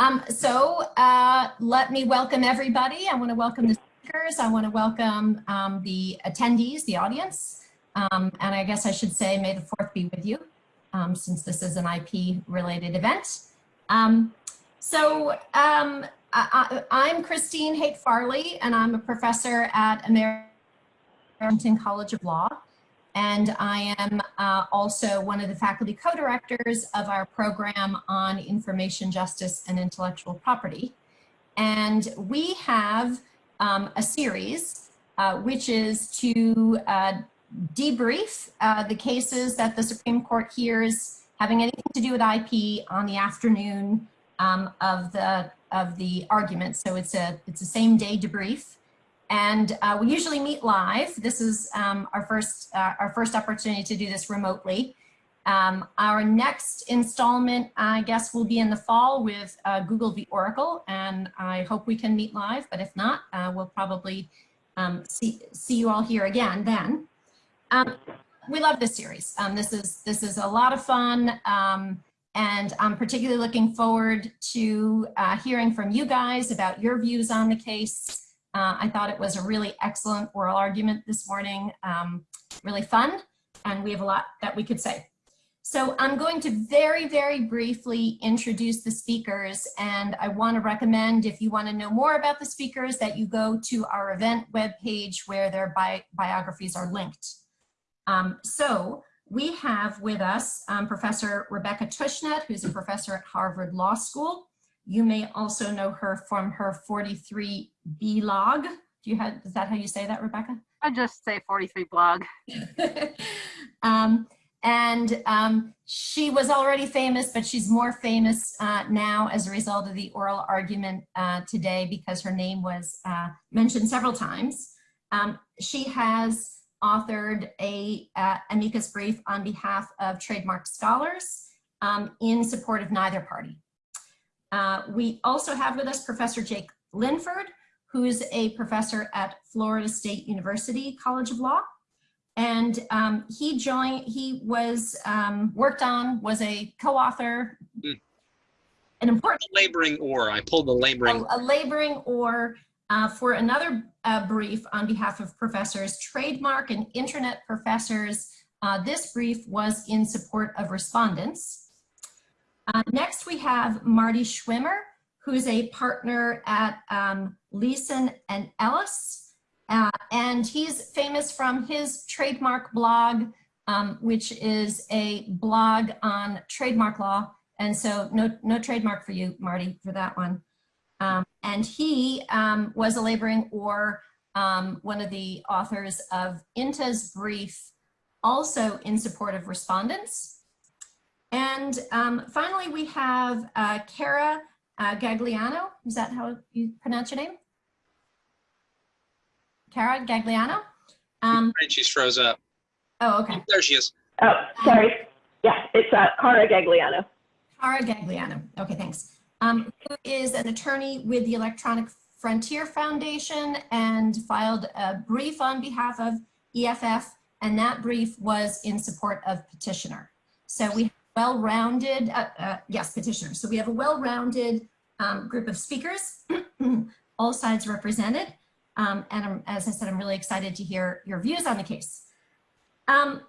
Um, so uh, let me welcome everybody. I want to welcome the speakers. I want to welcome um, the attendees, the audience. Um, and I guess I should say, may the fourth be with you, um, since this is an IP related event. Um, so um, I, am Christine Haight Farley, and I'm a professor at American College of Law. And I am uh, also one of the faculty co-directors of our program on information justice and intellectual property. And we have um, a series uh, which is to uh, debrief uh, the cases that the Supreme Court hears having anything to do with IP on the afternoon um, of the of the argument. So it's a it's a same day debrief. And uh, we usually meet live. This is um, our first uh, our first opportunity to do this remotely. Um, our next installment, I guess, will be in the fall with uh, Google v. Oracle, and I hope we can meet live. But if not, uh, we'll probably um, see see you all here again then. Um, we love this series. Um, this is this is a lot of fun. Um, and I'm particularly looking forward to uh, hearing from you guys about your views on the case. Uh, I thought it was a really excellent oral argument this morning, um, really fun, and we have a lot that we could say. So I'm going to very, very briefly introduce the speakers, and I want to recommend, if you want to know more about the speakers, that you go to our event webpage where their bi biographies are linked. Um, so we have with us um, Professor Rebecca Tushnet, who's a professor at Harvard Law School. You may also know her from her 43 blog. Do you have, is that how you say that, Rebecca? I just say 43 blog. um, and um, she was already famous, but she's more famous uh, now as a result of the oral argument uh, today because her name was uh, mentioned several times. Um, she has authored a uh, amicus brief on behalf of trademark scholars um, in support of neither party. Uh, we also have with us Professor Jake Linford, who's a professor at Florida State University College of Law. And um, he joined, he was um, worked on, was a co-author, mm. an important- laboring oar, I pulled the laboring. A, a laboring oar uh, for another uh, brief on behalf of professors, trademark and internet professors. Uh, this brief was in support of respondents. Uh, next, we have Marty Schwimmer, who's a partner at um, Leason and Ellis. Uh, and he's famous from his trademark blog, um, which is a blog on trademark law. And so no, no trademark for you, Marty, for that one. Um, and he um, was a laboring or um, one of the authors of INTA's brief, also in support of respondents. And um, finally, we have uh, Cara uh, Gagliano. Is that how you pronounce your name? Cara Gagliano? Um, she's froze up. Oh, okay. There she is. Oh, sorry. Yeah, it's uh, Cara Gagliano. Cara Gagliano. Okay, thanks um, who is an attorney with the Electronic Frontier Foundation and filed a brief on behalf of EFF, and that brief was in support of petitioner. So we have well-rounded, uh, uh, yes, petitioner. So we have a well-rounded um, group of speakers, all sides represented. Um, and I'm, as I said, I'm really excited to hear your views on the case. Um,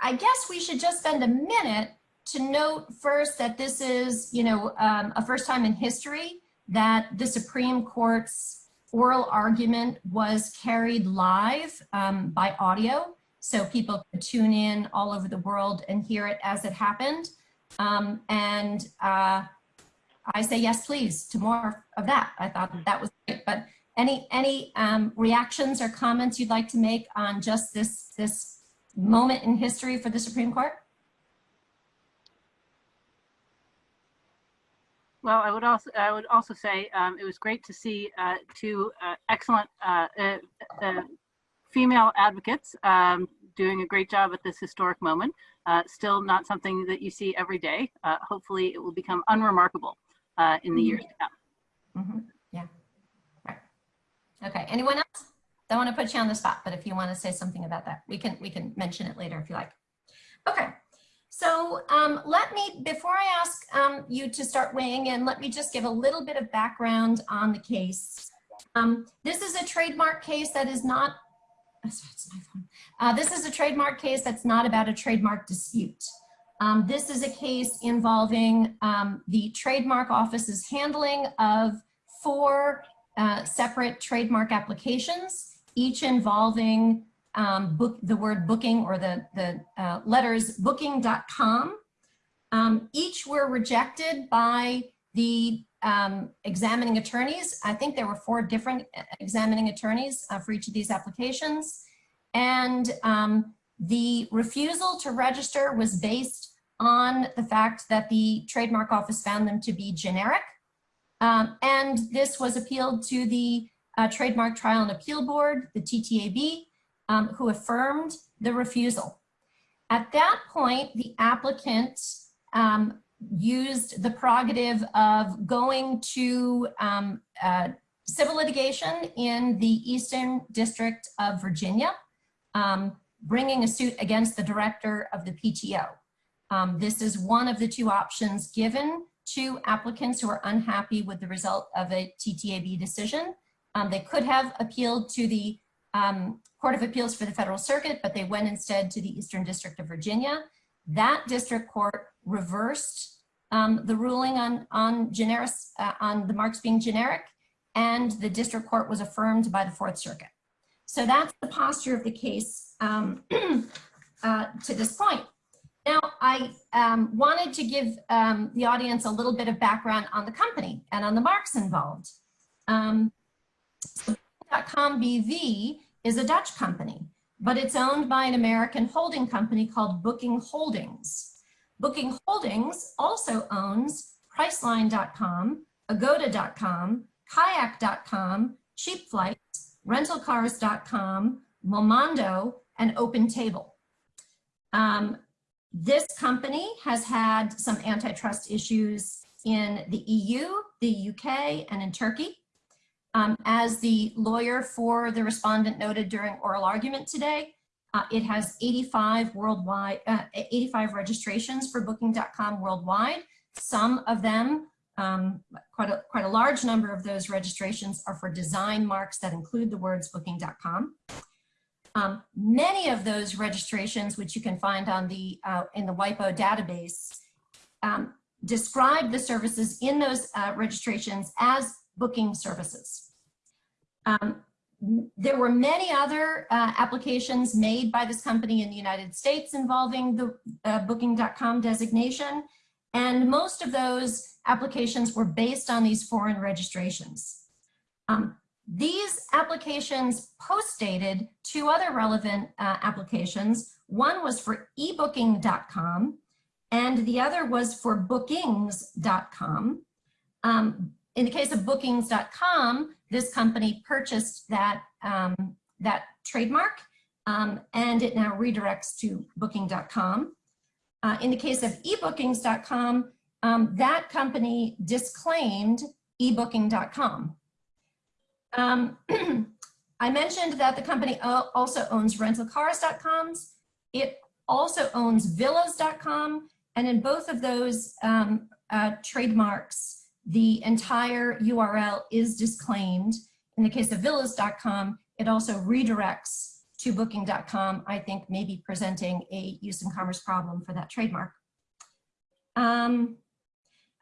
I guess we should just spend a minute to note first that this is, you know, um, a first time in history that the Supreme Court's oral argument was carried live um, by audio. So people could tune in all over the world and hear it as it happened. Um, and uh, I say yes, please, to more of that. I thought that was great. But any any um, reactions or comments you'd like to make on just this this moment in history for the Supreme Court? Well, I would also I would also say um, it was great to see uh, two uh, excellent uh, uh, uh female advocates um, doing a great job at this historic moment. Uh, still not something that you see every day. hopefully, it will become unremarkable in the years to come. Mm -hmm. Yeah. Right. Okay. Anyone else? Don't want to put you on the spot, but if you want to say something about that, we can we can mention it later if you like. Okay. So um, let me, before I ask um, you to start weighing in, let me just give a little bit of background on the case. Um, this is a trademark case that is not, it's my phone. Uh, this is a trademark case that's not about a trademark dispute. Um, this is a case involving um, the trademark office's handling of four uh, separate trademark applications, each involving um, book the word booking or the, the uh, letters booking.com. Um, each were rejected by the um, examining attorneys. I think there were four different uh, examining attorneys uh, for each of these applications. And um, the refusal to register was based on the fact that the trademark office found them to be generic. Um, and this was appealed to the uh, Trademark Trial and Appeal Board, the TTAB, um, who affirmed the refusal. At that point, the applicant um, used the prerogative of going to um, uh, civil litigation in the Eastern District of Virginia, um, bringing a suit against the director of the PTO. Um, this is one of the two options given to applicants who are unhappy with the result of a TTAB decision. Um, they could have appealed to the um, Court of Appeals for the Federal Circuit, but they went instead to the Eastern District of Virginia. That district court reversed um, the ruling on, on, generic, uh, on the marks being generic, and the district court was affirmed by the Fourth Circuit. So that's the posture of the case um, uh, to this point. Now, I um, wanted to give um, the audience a little bit of background on the company and on the marks involved. Um, BV is a Dutch company, but it's owned by an American holding company called Booking Holdings. Booking Holdings also owns Priceline.com, Agoda.com, Kayak.com, Cheap Flights, Rentalcars.com, Momondo, and OpenTable. Um, this company has had some antitrust issues in the EU, the UK, and in Turkey. Um, as the lawyer for the respondent noted during oral argument today, uh, it has 85 worldwide, uh, 85 registrations for booking.com worldwide. Some of them, um, quite, a, quite a large number of those registrations are for design marks that include the words booking.com. Um, many of those registrations, which you can find on the, uh, in the WIPO database, um, describe the services in those uh, registrations as booking services. Um, there were many other uh, applications made by this company in the United States involving the uh, booking.com designation. And most of those applications were based on these foreign registrations. Um, these applications post-dated two other relevant uh, applications. One was for ebooking.com and the other was for bookings.com. Um, in the case of bookings.com, this company purchased that, um, that trademark um, and it now redirects to booking.com. Uh, in the case of ebookings.com, um, that company disclaimed ebooking.com. Um, I mentioned that the company also owns rentalcars.com. It also owns villas.com. And in both of those um, uh, trademarks, the entire URL is disclaimed. In the case of villas.com, it also redirects to booking.com, I think maybe presenting a use in commerce problem for that trademark. Um,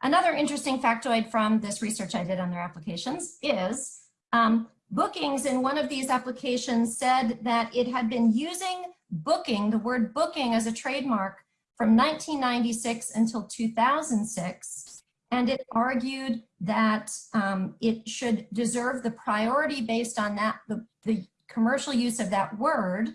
another interesting factoid from this research I did on their applications is um, bookings in one of these applications said that it had been using booking, the word booking as a trademark from 1996 until 2006 and it argued that um, it should deserve the priority based on that, the, the commercial use of that word,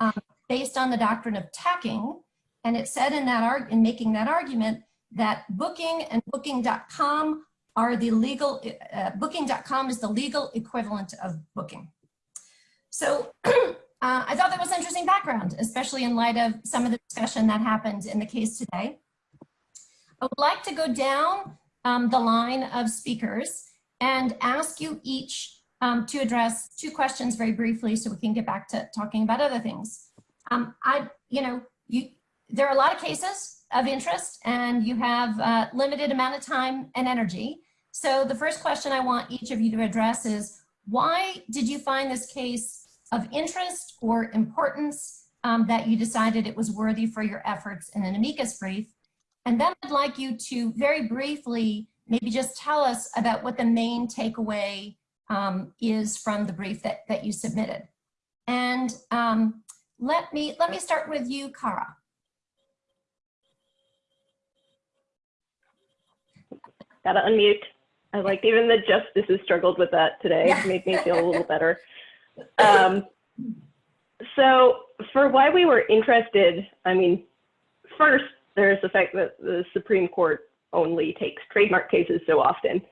um, based on the doctrine of tacking. And it said in that in making that argument that booking and booking.com are the legal, uh, booking.com is the legal equivalent of booking. So uh, I thought that was interesting background, especially in light of some of the discussion that happened in the case today. I would like to go down um, the line of speakers and ask you each um, to address two questions very briefly so we can get back to talking about other things. Um, I, you know, you, there are a lot of cases of interest and you have a limited amount of time and energy. So the first question I want each of you to address is, why did you find this case of interest or importance um, that you decided it was worthy for your efforts in an amicus brief? And then I'd like you to very briefly maybe just tell us about what the main takeaway um, is from the brief that, that you submitted. And um, let me let me start with you, Cara. Gotta unmute. I like even the justices struggled with that today. Yeah. Made me feel a little better. Um, so for why we were interested, I mean, first, there's the fact that the Supreme Court only takes trademark cases so often.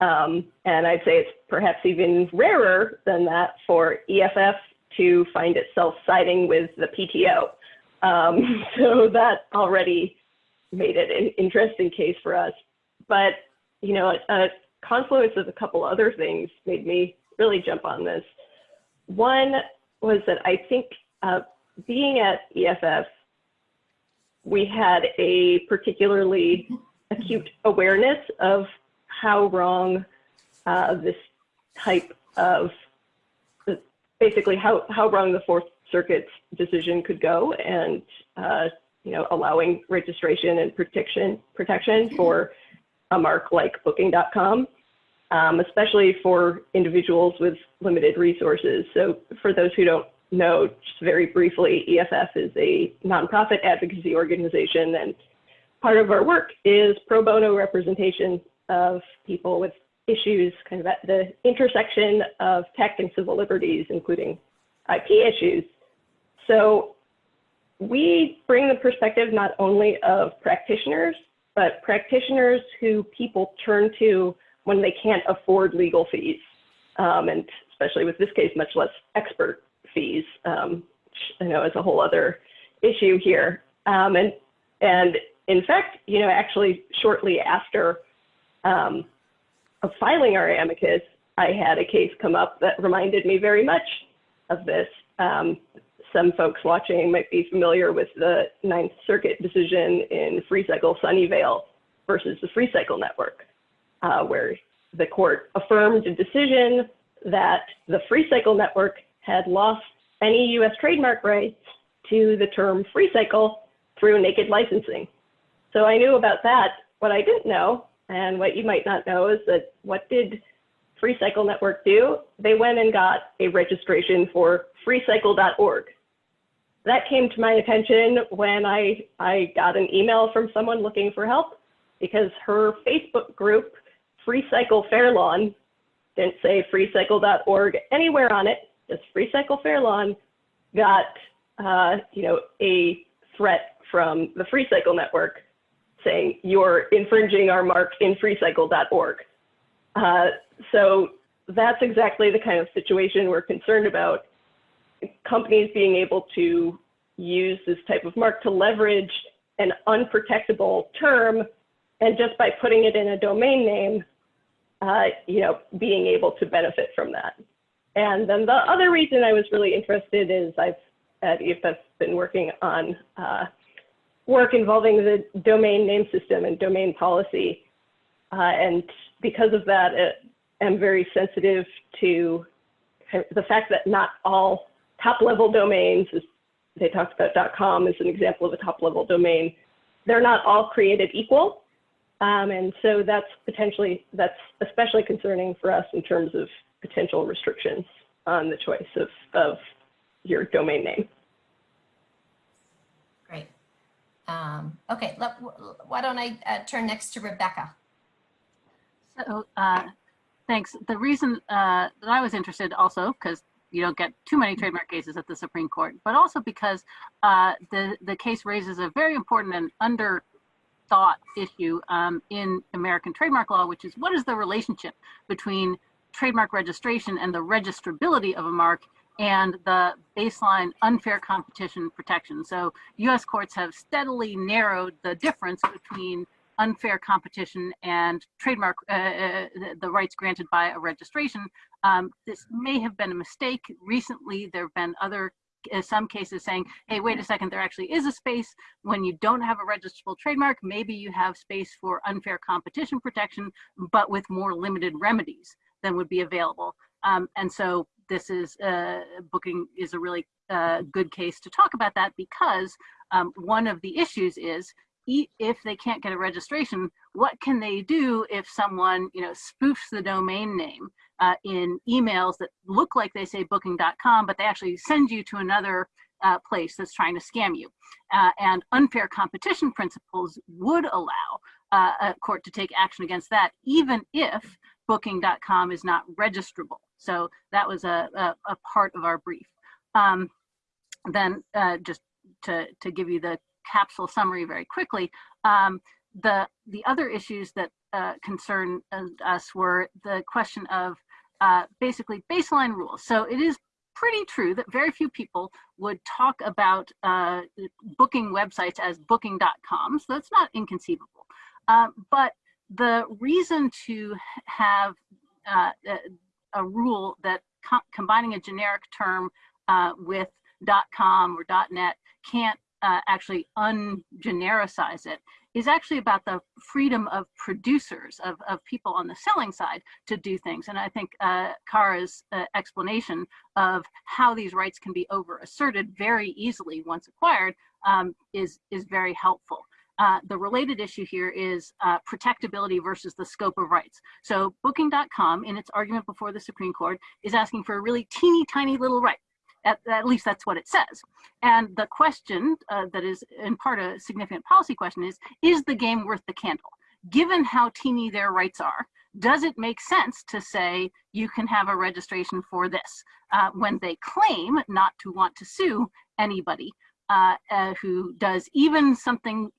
Um, and I'd say it's perhaps even rarer than that for EFF to find itself siding with the PTO. Um, so that already made it an interesting case for us. But, you know, a, a confluence of a couple other things made me really jump on this. One was that I think uh, being at EFF, we had a particularly acute awareness of how wrong uh, this type of, basically how, how wrong the Fourth Circuit's decision could go and, uh, you know, allowing registration and protection, protection for a mark like booking.com, um, especially for individuals with limited resources. So for those who don't know, just very briefly, EFF is a nonprofit advocacy organization and part of our work is pro bono representation of people with issues kind of at the intersection of tech and civil liberties, including IP issues. So we bring the perspective not only of practitioners, but practitioners who people turn to when they can't afford legal fees. Um, and especially with this case, much less expert fees, um, I know is a whole other issue here. Um, and, and in fact, you know, actually shortly after um, filing our amicus, I had a case come up that reminded me very much of this. Um, some folks watching might be familiar with the Ninth Circuit decision in FreeCycle Sunnyvale versus the FreeCycle Network, uh, where the court affirmed a decision that the FreeCycle Network had lost any US trademark rights to the term FreeCycle through naked licensing. So I knew about that. What I didn't know, and what you might not know, is that what did FreeCycle Network do? They went and got a registration for freecycle.org. That came to my attention when I, I got an email from someone looking for help because her Facebook group, FreeCycle Fairlawn, didn't say freecycle.org anywhere on it, just FreeCycle Fairlawn, got uh, you know, a threat from the FreeCycle Network saying you're infringing our mark in freecycle.org. Uh, so that's exactly the kind of situation we're concerned about. Companies being able to use this type of mark to leverage an unprotectable term and just by putting it in a domain name, uh, you know, being able to benefit from that. And then the other reason I was really interested is I've at EFF been working on uh, work involving the domain name system and domain policy. Uh, and because of that, I'm very sensitive to the fact that not all top level domains, as they talked about .com as an example of a top level domain, they're not all created equal. Um, and so that's potentially, that's especially concerning for us in terms of potential restrictions on the choice of, of your domain name. Great. Um, okay, let, why don't I uh, turn next to Rebecca? So, uh, thanks. The reason uh, that I was interested also, because you don't get too many trademark cases at the Supreme Court, but also because uh, the, the case raises a very important and under thought issue um, in American trademark law, which is what is the relationship between trademark registration and the registrability of a mark and the baseline unfair competition protection. So US courts have steadily narrowed the difference between unfair competition and trademark, uh, uh, the rights granted by a registration. Um, this may have been a mistake. Recently, there have been other uh, some cases saying, hey, wait a second, there actually is a space when you don't have a registrable trademark. Maybe you have space for unfair competition protection, but with more limited remedies than would be available. Um, and so this is uh, booking is a really uh, good case to talk about that because um, one of the issues is if they can't get a registration, what can they do if someone you know spoofs the domain name uh, in emails that look like they say booking.com, but they actually send you to another uh, place that's trying to scam you. Uh, and unfair competition principles would allow uh, a court to take action against that, even if booking.com is not registrable. So that was a, a, a part of our brief. Um, then uh, just to, to give you the capsule summary very quickly, um, the, the other issues that uh, concern us were the question of uh, basically baseline rules. So it is pretty true that very few people would talk about uh, booking websites as booking.com, so that's not inconceivable. Um, but the reason to have uh, a rule that co combining a generic term uh, with .com or .net can't uh, actually ungenericize it is actually about the freedom of producers, of, of people on the selling side to do things. And I think uh, Cara's uh, explanation of how these rights can be over asserted very easily once acquired um, is, is very helpful. Uh, the related issue here is uh, protectability versus the scope of rights. So booking.com in its argument before the Supreme Court is asking for a really teeny tiny little right. At, at least that's what it says. And the question uh, that is in part a significant policy question is, is the game worth the candle? Given how teeny their rights are, does it make sense to say you can have a registration for this uh, when they claim not to want to sue anybody uh, uh, who does even something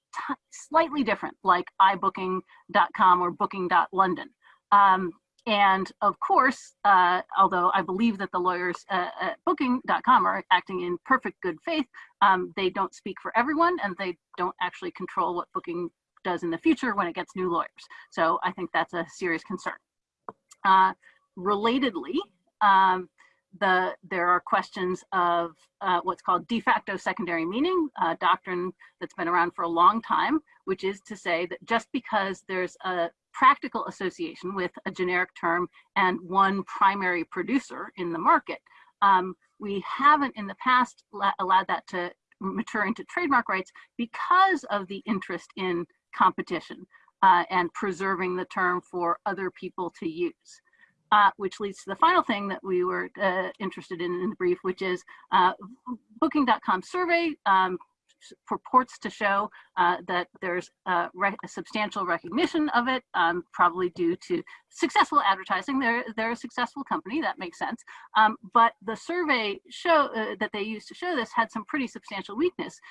slightly different, like iBooking.com or Booking.London. Um, and of course, uh, although I believe that the lawyers uh, at Booking.com are acting in perfect good faith, um, they don't speak for everyone and they don't actually control what Booking does in the future when it gets new lawyers. So I think that's a serious concern. Uh, relatedly, um, the there are questions of uh, what's called de facto secondary meaning, a doctrine that's been around for a long time, which is to say that just because there's a practical association with a generic term and one primary producer in the market, um, we haven't in the past allowed that to mature into trademark rights because of the interest in competition uh, and preserving the term for other people to use uh, which leads to the final thing that we were uh, interested in in the brief, which is uh, Booking.com survey um, purports to show uh, that there's a, a, substantial recognition of it, um, probably due to successful advertising. They're, they're a successful company, that makes sense. Um, but the survey show uh, that they used to show this had some pretty substantial weaknesses,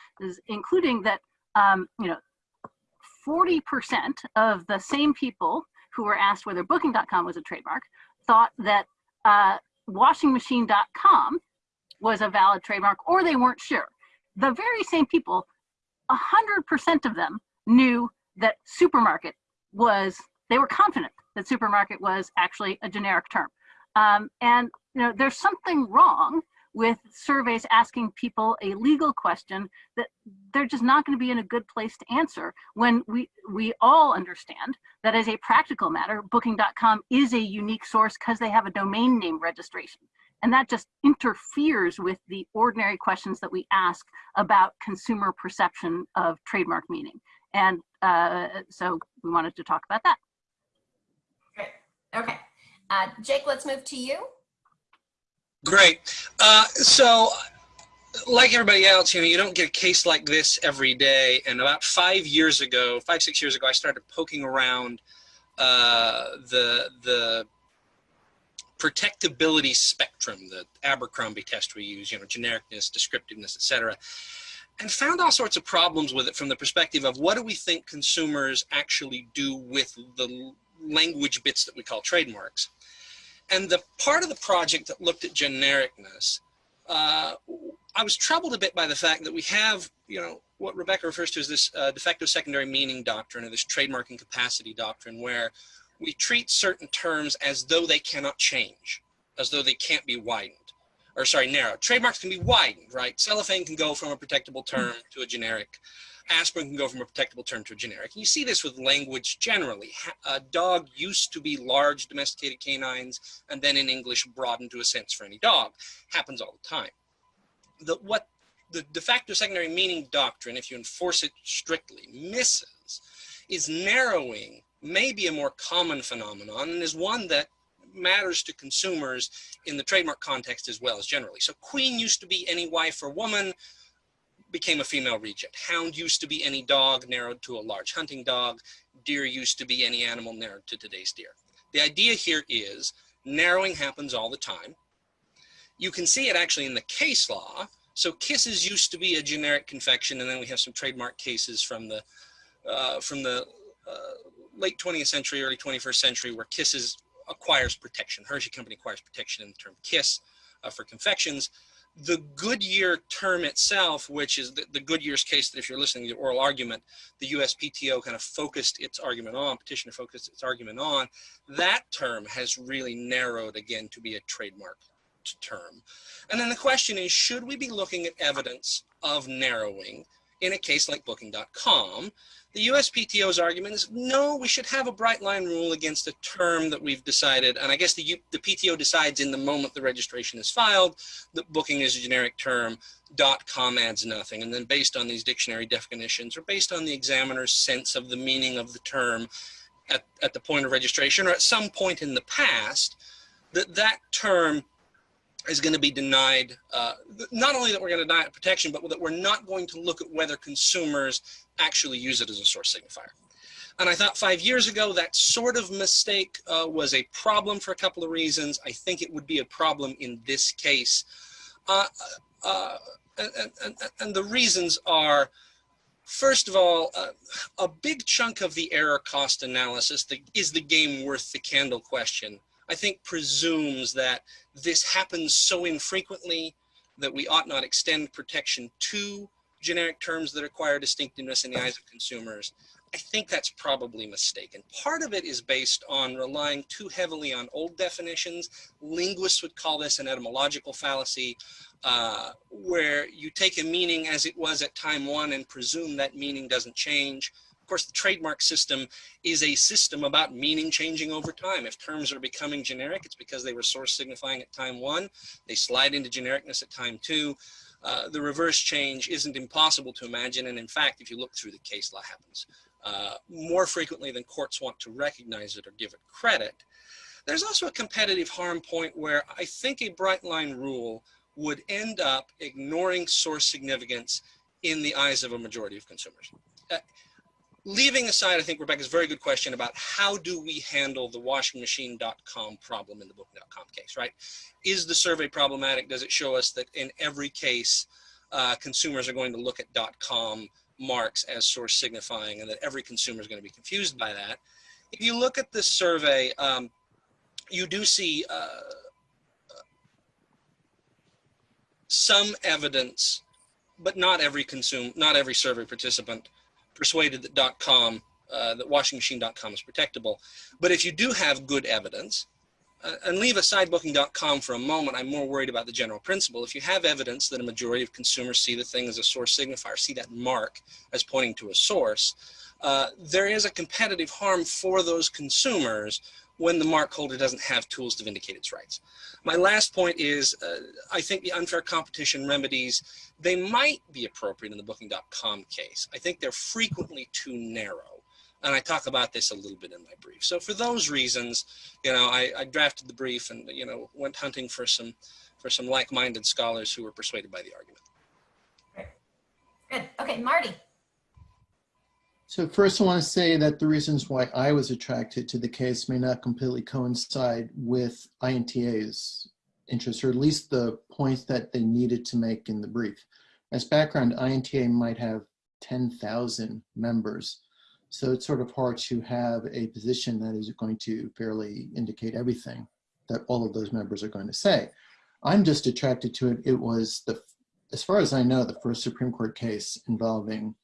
including that, um, you know, 40% of the same people who were asked whether booking.com was a trademark thought that uh, washingmachine.com was a valid trademark or they weren't sure. The very same people, 100% of them knew that supermarket was, they were confident that supermarket was actually a generic term. Um, and you know, there's something wrong with surveys asking people a legal question that they're just not going to be in a good place to answer when we we all understand that as a practical matter booking.com is a unique source because they have a domain name registration. And that just interferes with the ordinary questions that we ask about consumer perception of trademark meaning. And uh, so we wanted to talk about that. Great. Okay. Uh, jake let's move to you Great. Uh, so, like everybody else, you know, you don't get a case like this every day. And about five years ago, five six years ago, I started poking around uh, the the protectability spectrum, the Abercrombie test we use, you know, genericness, descriptiveness, etc., and found all sorts of problems with it from the perspective of what do we think consumers actually do with the language bits that we call trademarks. And the part of the project that looked at genericness, uh, I was troubled a bit by the fact that we have, you know, what Rebecca refers to as this uh, de secondary meaning doctrine or this trademark incapacity doctrine where we treat certain terms as though they cannot change, as though they can't be widened. or sorry, narrowed. Trademarks can be widened, right? Cellophane can go from a protectable term to a generic. Aspirin can go from a protectable term to a generic. And you see this with language generally. A dog used to be large domesticated canines, and then in English broadened to a sense for any dog. Happens all the time. The, what the de facto secondary meaning doctrine, if you enforce it strictly, misses is narrowing maybe a more common phenomenon and is one that matters to consumers in the trademark context as well as generally. So queen used to be any wife or woman, became a female regent. Hound used to be any dog narrowed to a large hunting dog. Deer used to be any animal narrowed to today's deer. The idea here is narrowing happens all the time. You can see it actually in the case law. So kisses used to be a generic confection, and then we have some trademark cases from the uh, from the uh, late 20th century, early 21st century, where kisses acquires protection. Hershey Company acquires protection in the term kiss uh, for confections the Goodyear term itself, which is the, the, Goodyear's case that if you're listening to the oral argument, the USPTO kind of focused its argument on, petitioner focused its argument on, that term has really narrowed again to be a trademark term. And then the question is, should we be looking at evidence of narrowing in a case like booking.com the USPTO's argument is no, we should have a bright line rule against a term that we've decided. And I guess the, U, the PTO decides in the moment the registration is filed that booking is a generic term, dot .com adds nothing. And then based on these dictionary definitions or based on the examiner's sense of the meaning of the term at, at the point of registration or at some point in the past, that that term is going to be denied, uh, not only that we're going to deny it protection, but that we're not going to look at whether consumers actually use it as a source signifier. And I thought five years ago, that sort of mistake uh, was a problem for a couple of reasons. I think it would be a problem in this case. Uh, uh, and, and, and, the reasons are, first of all, uh, a big chunk of the error cost analysis the, is the game worth the candle question I think presumes that this happens so infrequently that we ought not extend protection to generic terms that acquire distinctiveness in the eyes of consumers. I think that's probably mistaken. Part of it is based on relying too heavily on old definitions. Linguists would call this an etymological fallacy, uh, where you take a meaning as it was at time one and presume that meaning doesn't change. Of course, the trademark system is a system about meaning changing over time. If terms are becoming generic, it's because they were source signifying at time one. They slide into genericness at time two. Uh, the reverse change isn't impossible to imagine. And in fact, if you look through the case law happens uh, more frequently than courts want to recognize it or give it credit. There's also a competitive harm point where I think a bright line rule would end up ignoring source significance in the eyes of a majority of consumers. Uh, leaving aside, I think Rebecca's very good question about how do we handle the washingmachine.com problem in the book.com case, right? Is the survey problematic? Does it show us that in every case, uh, consumers are going to look at .com marks as source signifying and that every consumer is going to be confused by that? If you look at this survey, um, you do see uh, some evidence, but not every consume, not every survey participant persuaded that .com, uh, that washingmachine.com is protectable. But if you do have good evidence, uh, and leave aside booking.com for a moment, I'm more worried about the general principle. If you have evidence that a majority of consumers see the thing as a source signifier, see that mark as pointing to a source, uh, there is a competitive harm for those consumers when the mark holder doesn't have tools to vindicate its rights. My last point is, uh, I think the unfair competition remedies, they might be appropriate in the booking.com case. I think they're frequently too narrow. And I talk about this a little bit in my brief. So for those reasons, you know, I, I drafted the brief and, you know, went hunting for some, for some like-minded scholars who were persuaded by the argument. Good. Okay, Marty. So first I want to say that the reasons why I was attracted to the case may not completely coincide with INTA's interests, or at least the points that they needed to make in the brief. As background, INTA might have 10,000 members. So it's sort of hard to have a position that is going to fairly indicate everything that all of those members are going to say. I'm just attracted to it. It was the, as far as I know, the first Supreme Court case involving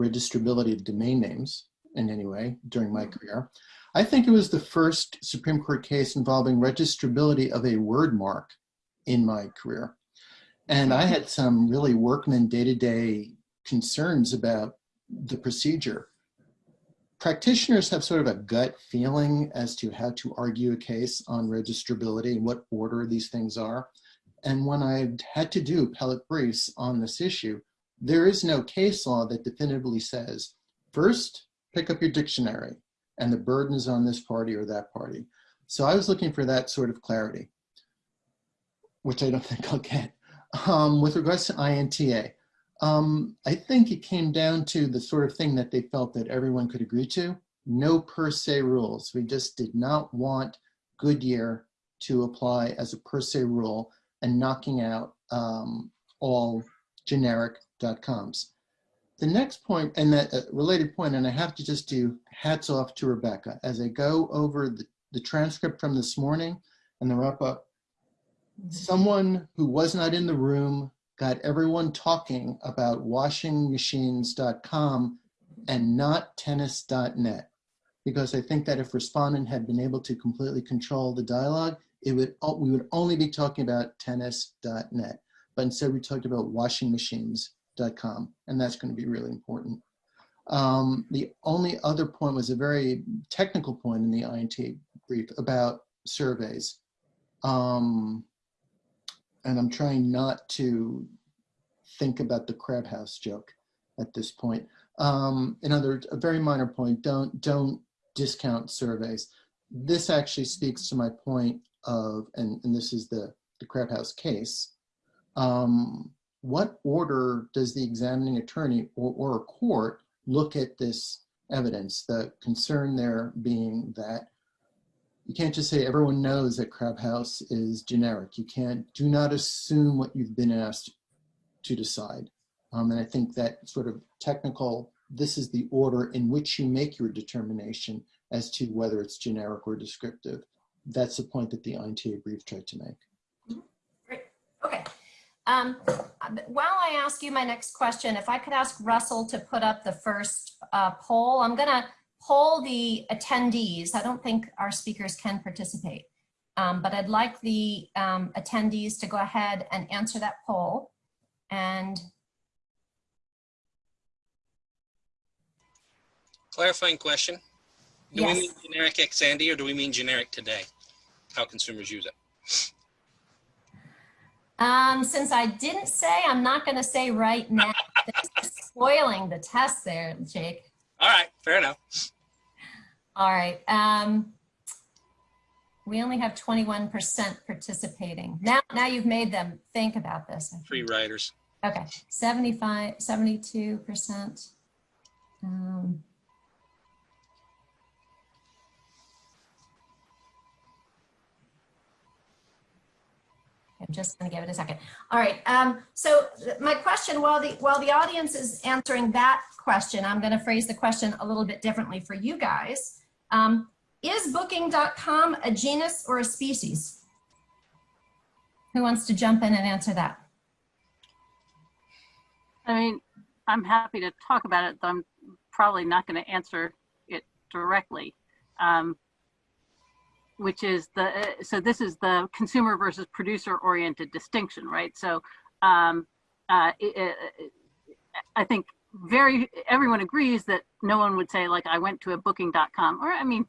registrability of domain names in any way during my mm-hmm. career. I think it was the first Supreme Court case involving registrability of a word mark in my career. And I had some really workman day-to-day concerns about the procedure. Practitioners have sort of a gut feeling as to how to argue a case on registrability and what order these things are. And when I had to do appellate briefs on this issue, there is no case law that definitively says, first, pick up your dictionary and the burden is on this party or that party. So I was looking for that sort of clarity, which I don't think I'll get. Um, with regards to INTA, um, I think it came down to the sort of thing that they felt that everyone could agree to. No per se rules. We just did not want Goodyear to apply as a per se rule and knocking out um, all generic .coms. The next point, and that uh, related point, and I have to just do hats off to Rebecca. As I go over the, the transcript from this morning and the wrap up, someone who was not in the room got everyone talking about washingmachines.com and not tennis.net. Because I think that if respondent had been able to completely control the dialogue, it would we would only be talking about tennis.net. But instead we talked about washingmachines.com, and that's going to be really important. Um, the only other point was a very technical point in the INTA brief about surveys. Um, and I'm trying not to think about the crab house joke at this point. Um, in other words, a very minor point, don't, don't discount surveys. This actually speaks to my point of, and, and this is the, the crab house case, um, what order does the examining attorney or, or a court look at this evidence? The concern there being that you can't just say everyone knows that crab house is generic. You can't, do not assume what you've been asked to decide. Um, and I think that sort of technical, this is the order in which you make your determination as to whether it's generic or descriptive. That's the point that the INTA brief tried to make. Um, while I ask you my next question, if I could ask Russell to put up the first uh, poll, I'm going to poll the attendees. I don't think our speakers can participate, um, but I'd like the um, attendees to go ahead and answer that poll. And Clarifying question. Do Yes. we mean generic ex ante or do we mean generic today? How consumers use it? Um, since I didn't say, I'm not going to say right now. Spoiling the test there, Jake. All right, fair enough. All right. Um, we only have 21% participating. Now, now you've made them think about this. Free riders. Okay, 75, 72%. Um, just going to give it a second. All right. Um, so my question, while the while the audience is answering that question, I'm going to phrase the question a little bit differently for you guys. Um, is Booking.com a genus or a species? Who wants to jump in and answer that? I mean, I'm happy to talk about it, though I'm probably not going to answer it directly. Um, which is the, uh, so this is the consumer versus producer oriented distinction, right? So um, uh, it, it, I think very, everyone agrees that no one would say like, I went to a booking.com or I mean,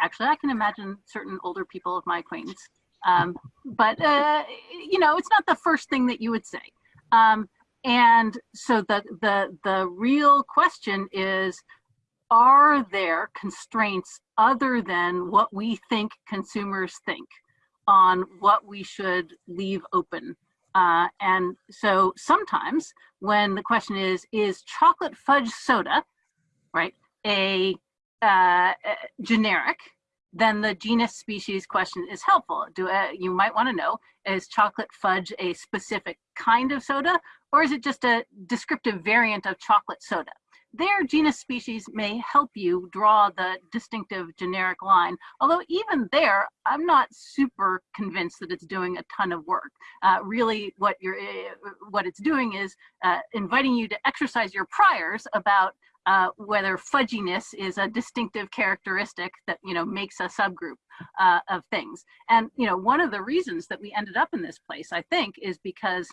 actually I can imagine certain older people of my acquaintance. Um, but, uh, you know, it's not the first thing that you would say. Um, and so the, the, the real question is, are there constraints other than what we think consumers think on what we should leave open? Uh, and so sometimes when the question is, is chocolate fudge soda, right, a uh, generic, then the genus species question is helpful. Do uh, You might want to know, is chocolate fudge a specific kind of soda, or is it just a descriptive variant of chocolate soda? Their genus species may help you draw the distinctive generic line. Although even there, I'm not super convinced that it's doing a ton of work. Uh, really, what you're, what it's doing is uh, inviting you to exercise your priors about uh, whether fudginess is a distinctive characteristic that you know makes a subgroup uh, of things. And you know, one of the reasons that we ended up in this place, I think, is because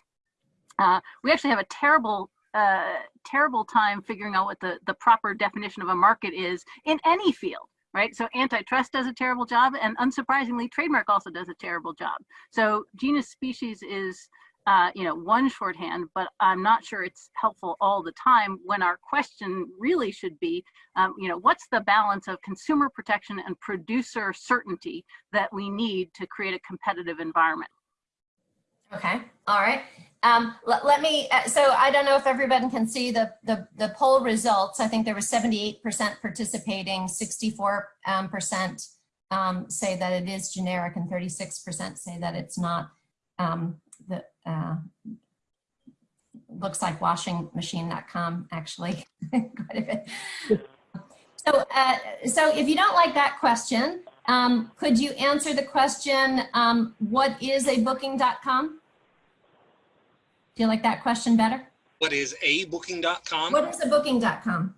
uh, we actually have a terrible uh, terrible time figuring out what the, the proper definition of a market is in any field right? So antitrust does a terrible job, and unsurprisingly, trademark also does a terrible job. So genus species is, uh, you know, one shorthand, but I'm not sure it's helpful all the time when our question really should be, um, you know, what's the balance of consumer protection and producer certainty that we need to create a competitive environment? Okay, all right. Um, let, let me, uh, so I don't know if everybody can see the, the, the poll results. I think there was 78% participating, 64 um, percent, um, say that it is generic and 36% say that it's not. Um, the, uh, looks like washingmachine.com actually. so, uh, so if you don't like that question, um, could you answer the question, um, what is a booking.com? You like that question better? What is a booking.com? What is a booking.com?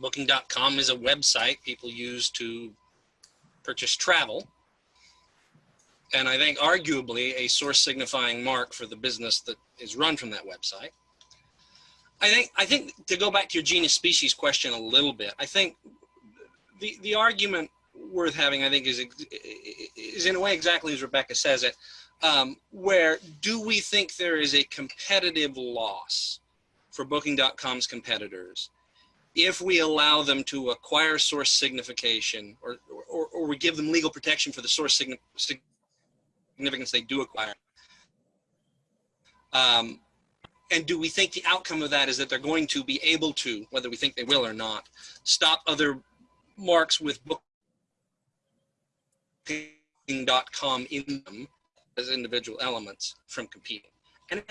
Booking.com is a website people use to purchase travel. And I think arguably a source signifying mark for the business that is run from that website. I think, I think to go back to your genus species question a little bit, I think the, the argument worth having, I think, is, is in a way exactly as Rebecca says it um, where do we think there is a competitive loss for Booking.com's competitors if we allow them to acquire source signification or, or, or we give them legal protection for the source significance they do acquire? Um, and do we think the outcome of that is that they're going to be able to, whether we think they will or not, stop other marks with Booking.com in them as individual elements from competing? And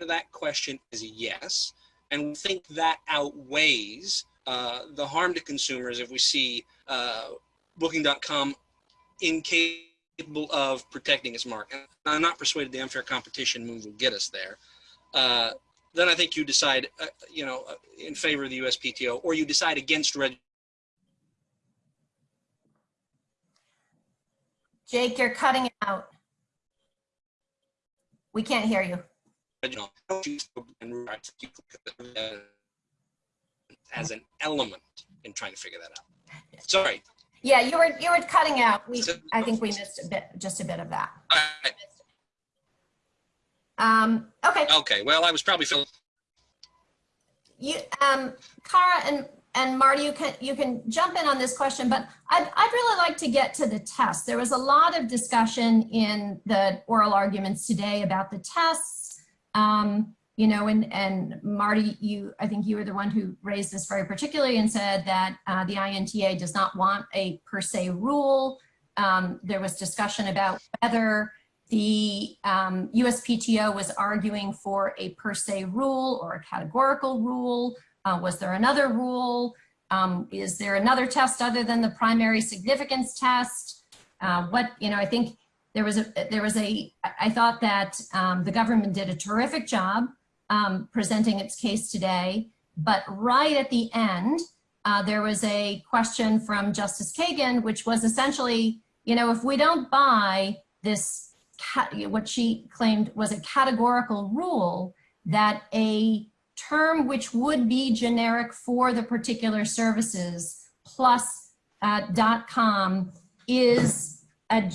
that question is yes. And we think that outweighs uh, the harm to consumers if we see uh, Booking.com incapable of protecting its mark. And I'm not persuaded the unfair competition move will get us there. Uh, then I think you decide, uh, you know, uh, in favor of the USPTO, or you decide against red. Jake, you're cutting out. We can't hear you. as an element in trying to figure that out. Sorry. Yeah, you were you were cutting out. We I think we missed a bit, just a bit of that. Um, okay. Okay. Well, I was probably feeling. You, um, Cara and and Marty, you can you can jump in on this question, but I'd, I'd really like to get to the test. There was a lot of discussion in the oral arguments today about the tests. Um, you know, and, and Marty, you, I think you were the one who raised this very particularly and said that uh, the INTA does not want a per se rule. Um, there was discussion about whether the um, USPTO was arguing for a per se rule or a categorical rule. Uh, was there another rule? Um, is there another test other than the primary significance test? Uh, what, you know, I think there was a, there was a, I thought that um, the government did a terrific job um, presenting its case today, but right at the end, uh, there was a question from Justice Kagan, which was essentially, you know, if we don't buy this, what she claimed was a categorical rule that a term which would be generic for the particular services plus uh, .com is, a,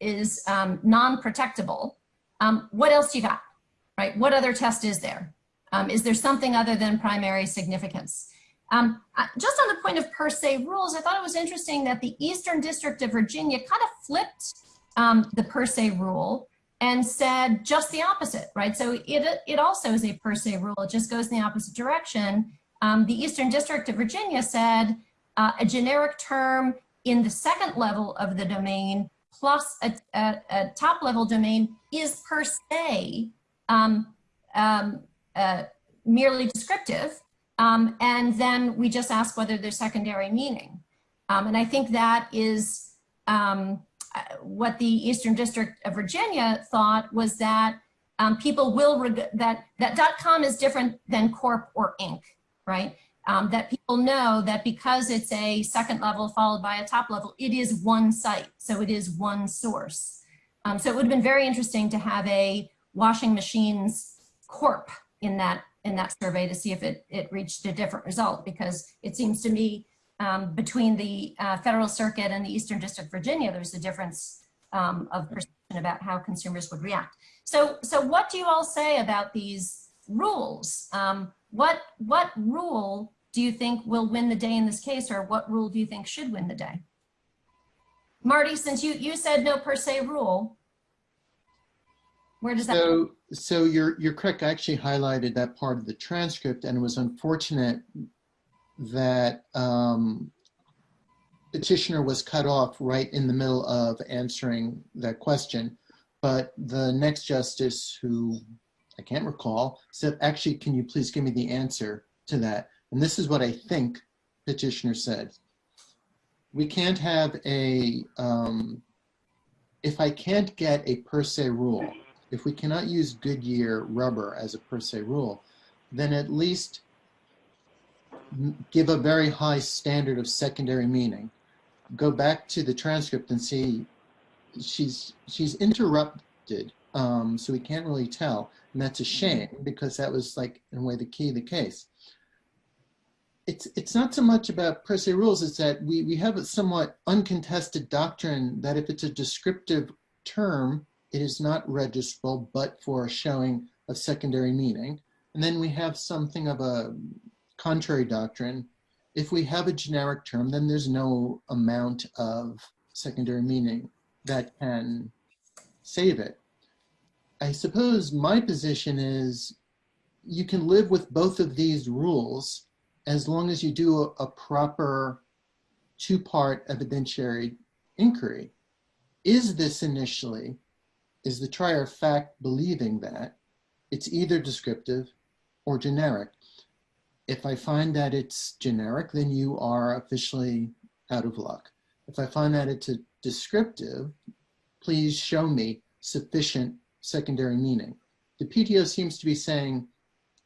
is um, non-protectable. Um, what else you got, right? What other test is there? Um, is there something other than primary significance? Um, just on the point of per se rules, I thought it was interesting that the Eastern District of Virginia kind of flipped um, the per se rule and said just the opposite, right? So it, it also is a per se rule. It just goes in the opposite direction. Um, the Eastern District of Virginia said uh, a generic term in the second level of the domain plus a, a, a top level domain is per se um, um, uh, merely descriptive. Um, and then we just ask whether there's secondary meaning. Um, and I think that is um, what the Eastern District of Virginia thought was that um, people will, that, that .com is different than corp or inc, right? um, that people know that because it's a second level followed by a top level, it is one site. So it is one source. Um, so it would have been very interesting to have a washing machines corp in that in that survey to see if it, it reached a different result because it seems to me um, between the uh, federal circuit and the Eastern District of Virginia, there's a difference um, of perception about how consumers would react. So, so what do you all say about these rules? Um, what, what rule do you think will win the day in this case or what rule do you think should win the day? Marty, since you, you said no per se rule, where does that? So, so you're, you're correct. I actually highlighted that part of the transcript and it was unfortunate that um, petitioner was cut off right in the middle of answering that question. But the next justice who I can't recall said, actually, can you please give me the answer to that? And this is what I think petitioner said. We can't have a, um, if I can't get a per se rule, if we cannot use Goodyear rubber as a per se rule, then at least give a very high standard of secondary meaning. Go back to the transcript and see she's she's interrupted, um, so we can't really tell, and that's a shame because that was like in a way the key of the case. It's it's not so much about per se rules; it's that we we have a somewhat uncontested doctrine that if it's a descriptive term, it is not registrable, but for showing of secondary meaning. And then we have something of a contrary doctrine. If we have a generic term, then there's no amount of secondary meaning that can save it. I suppose my position is you can live with both of these rules as long as you do a, a proper two-part evidentiary inquiry. Is this initially is the trier of fact believing that it's either descriptive or generic. If I find that it's generic, then you are officially out of luck. If I find that it's a descriptive, please show me sufficient secondary meaning. The PTO seems to be saying,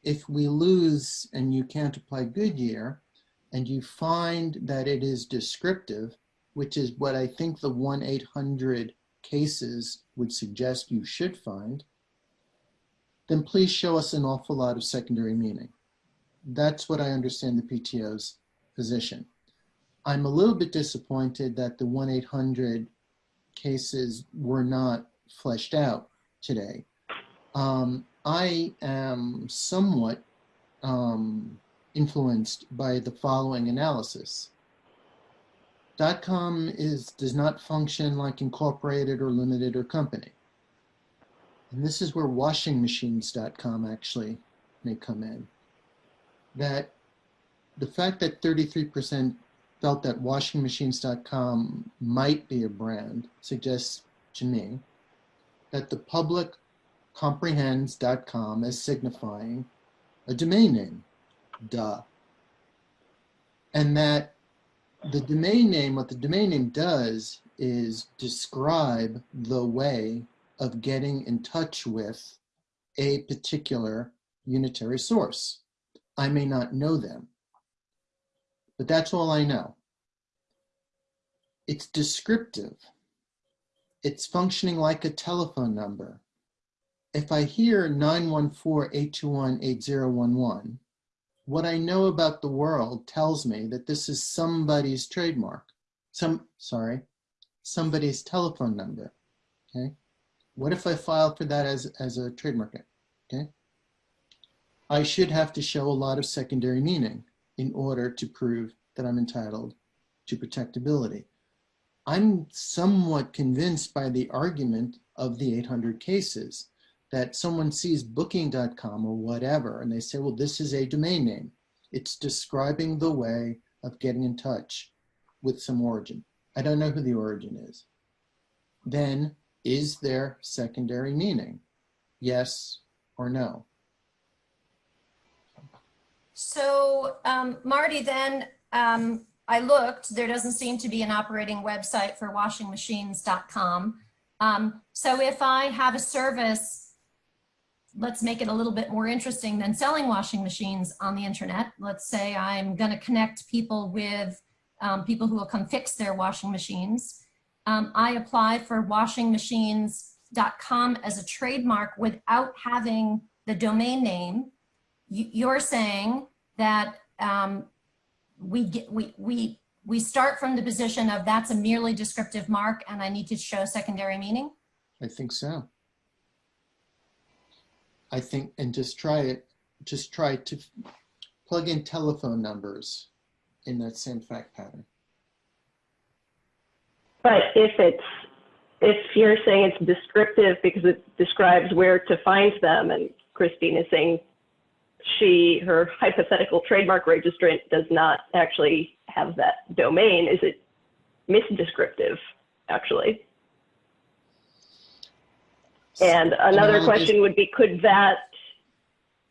if we lose and you can't apply Goodyear, and you find that it is descriptive, which is what I think the 1-800 cases would suggest you should find, then please show us an awful lot of secondary meaning. That's what I understand the PTO's position. I'm a little bit disappointed that the 1-800 cases were not fleshed out today. Um, I am somewhat um, influenced by the following analysis. Dot .com is, does not function like incorporated or limited or company. And this is where washingmachines.com actually may come in. That the fact that 33% felt that washingmachines.com might be a brand suggests to me that the public comprehends.com as signifying a domain name, duh. And that the domain name, what the domain name does is describe the way of getting in touch with a particular unitary source. I may not know them, but that's all I know. It's descriptive. It's functioning like a telephone number. If I hear 914-821-8011, what I know about the world tells me that this is somebody's trademark. Some, sorry, somebody's telephone number, okay? What if I file for that as, as a trademark, okay? I should have to show a lot of secondary meaning in order to prove that I'm entitled to protectability. I'm somewhat convinced by the argument of the 800 cases that someone sees booking.com or whatever, and they say, well, this is a domain name. It's describing the way of getting in touch with some origin. I don't know who the origin is. Then is there secondary meaning? Yes or no? So um, Marty, then um, I looked, there doesn't seem to be an operating website for washingmachines.com. Um, so if I have a service let's make it a little bit more interesting than selling washing machines on the internet. Let's say I'm going to connect people with um, people who will come fix their washing machines. Um, I apply for washingmachines.com as a trademark without having the domain name. You, you're saying that um, we get we we we start from the position of that's a merely descriptive mark and I need to show secondary meaning? I think so. I think, and just try it, just try to plug in telephone numbers in that same fact pattern. But if it's, if you're saying it's descriptive because it describes where to find them, and Christine is saying she, her hypothetical trademark registrant does not actually have that domain, is it misdescriptive, actually? And another question would be, could that,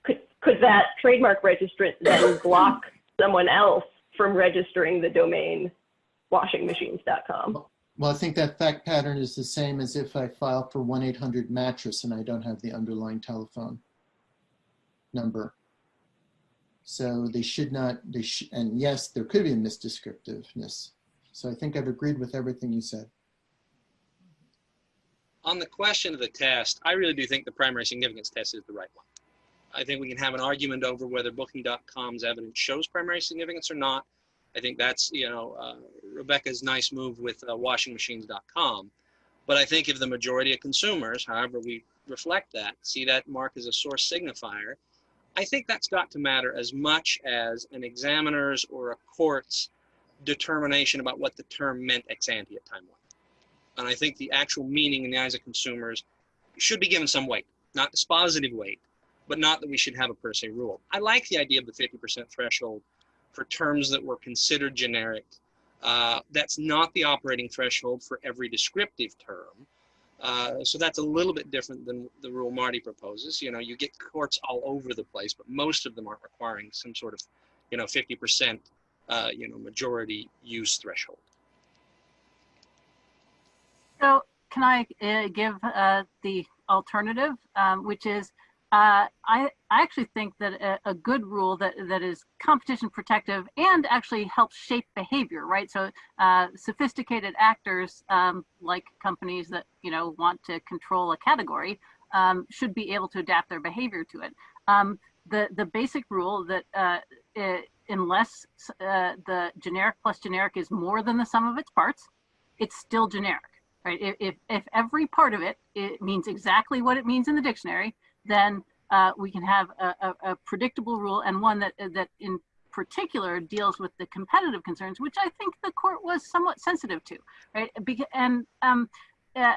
could, could that trademark registrant then block someone else from registering the domain washingmachines.com? Well, I think that fact pattern is the same as if I file for 1-800 mattress and I don't have the underlying telephone number. So they should not, they should, and yes, there could be a misdescriptiveness. So I think I've agreed with everything you said. On the question of the test, I really do think the primary significance test is the right one. I think we can have an argument over whether Booking.com's evidence shows primary significance or not. I think that's, you know, uh, Rebecca's nice move with uh, washingmachines.com. But I think if the majority of consumers, however we reflect that, see that mark as a source signifier, I think that's got to matter as much as an examiner's or a court's determination about what the term meant ex ante at time one. And I think the actual meaning in the eyes of consumers should be given some weight, not dispositive weight, but not that we should have a per se rule. I like the idea of the 50% threshold for terms that were considered generic. Uh, that's not the operating threshold for every descriptive term. Uh, so that's a little bit different than the rule Marty proposes. You know, you get courts all over the place, but most of them aren't requiring some sort of, you know, 50%, uh, you know, majority use threshold. So can I uh, give uh, the alternative, um, which is uh, I, I actually think that a, a, good rule that, that is competition protective and actually helps shape behavior, right? So uh, sophisticated actors um, like companies that, you know, want to control a category um, should be able to adapt their behavior to it. Um, the, the basic rule that uh, it, unless uh, the generic plus generic is more than the sum of its parts, it's still generic, right? If, if, if every part of it, it means exactly what it means in the dictionary, then uh, we can have a, a, a, predictable rule and one that that in particular deals with the competitive concerns, which I think the court was somewhat sensitive to, right? And um, uh,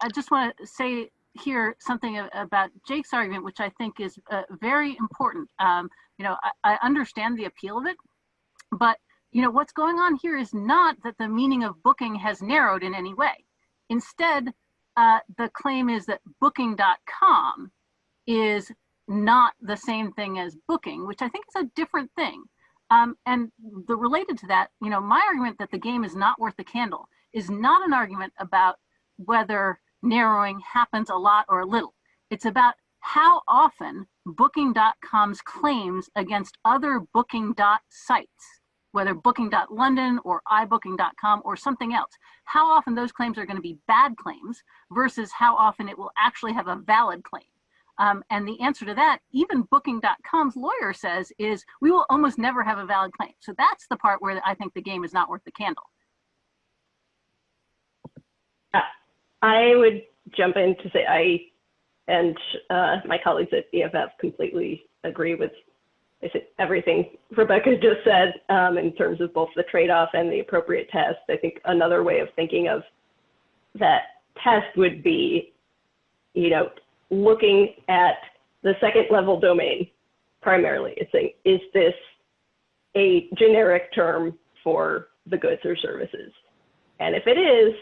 I just want to say here something about Jake's argument, which I think is uh, very important. Um, you know, I, I understand the appeal of it, but you know what's going on here is not that the meaning of booking has narrowed in any way. Instead, uh, the claim is that booking.com is not the same thing as booking, which I think is a different thing. Um, and the related to that, you know, my argument that the game is not worth the candle is not an argument about whether narrowing happens a lot or a little. It's about how often booking.com's claims against other booking sites, whether booking.london or ibooking.com or something else, how often those claims are going to be bad claims versus how often it will actually have a valid claim. Um, and the answer to that, even booking.com's lawyer says, is we will almost never have a valid claim. So that's the part where I think the game is not worth the candle. I would jump in to say I and uh, my colleagues at EFF completely agree with everything Rebecca just said um, in terms of both the trade-off and the appropriate test. I think another way of thinking of that test would be, you know, looking at the second level domain primarily. It's saying, is this a generic term for the goods or services? And if it is,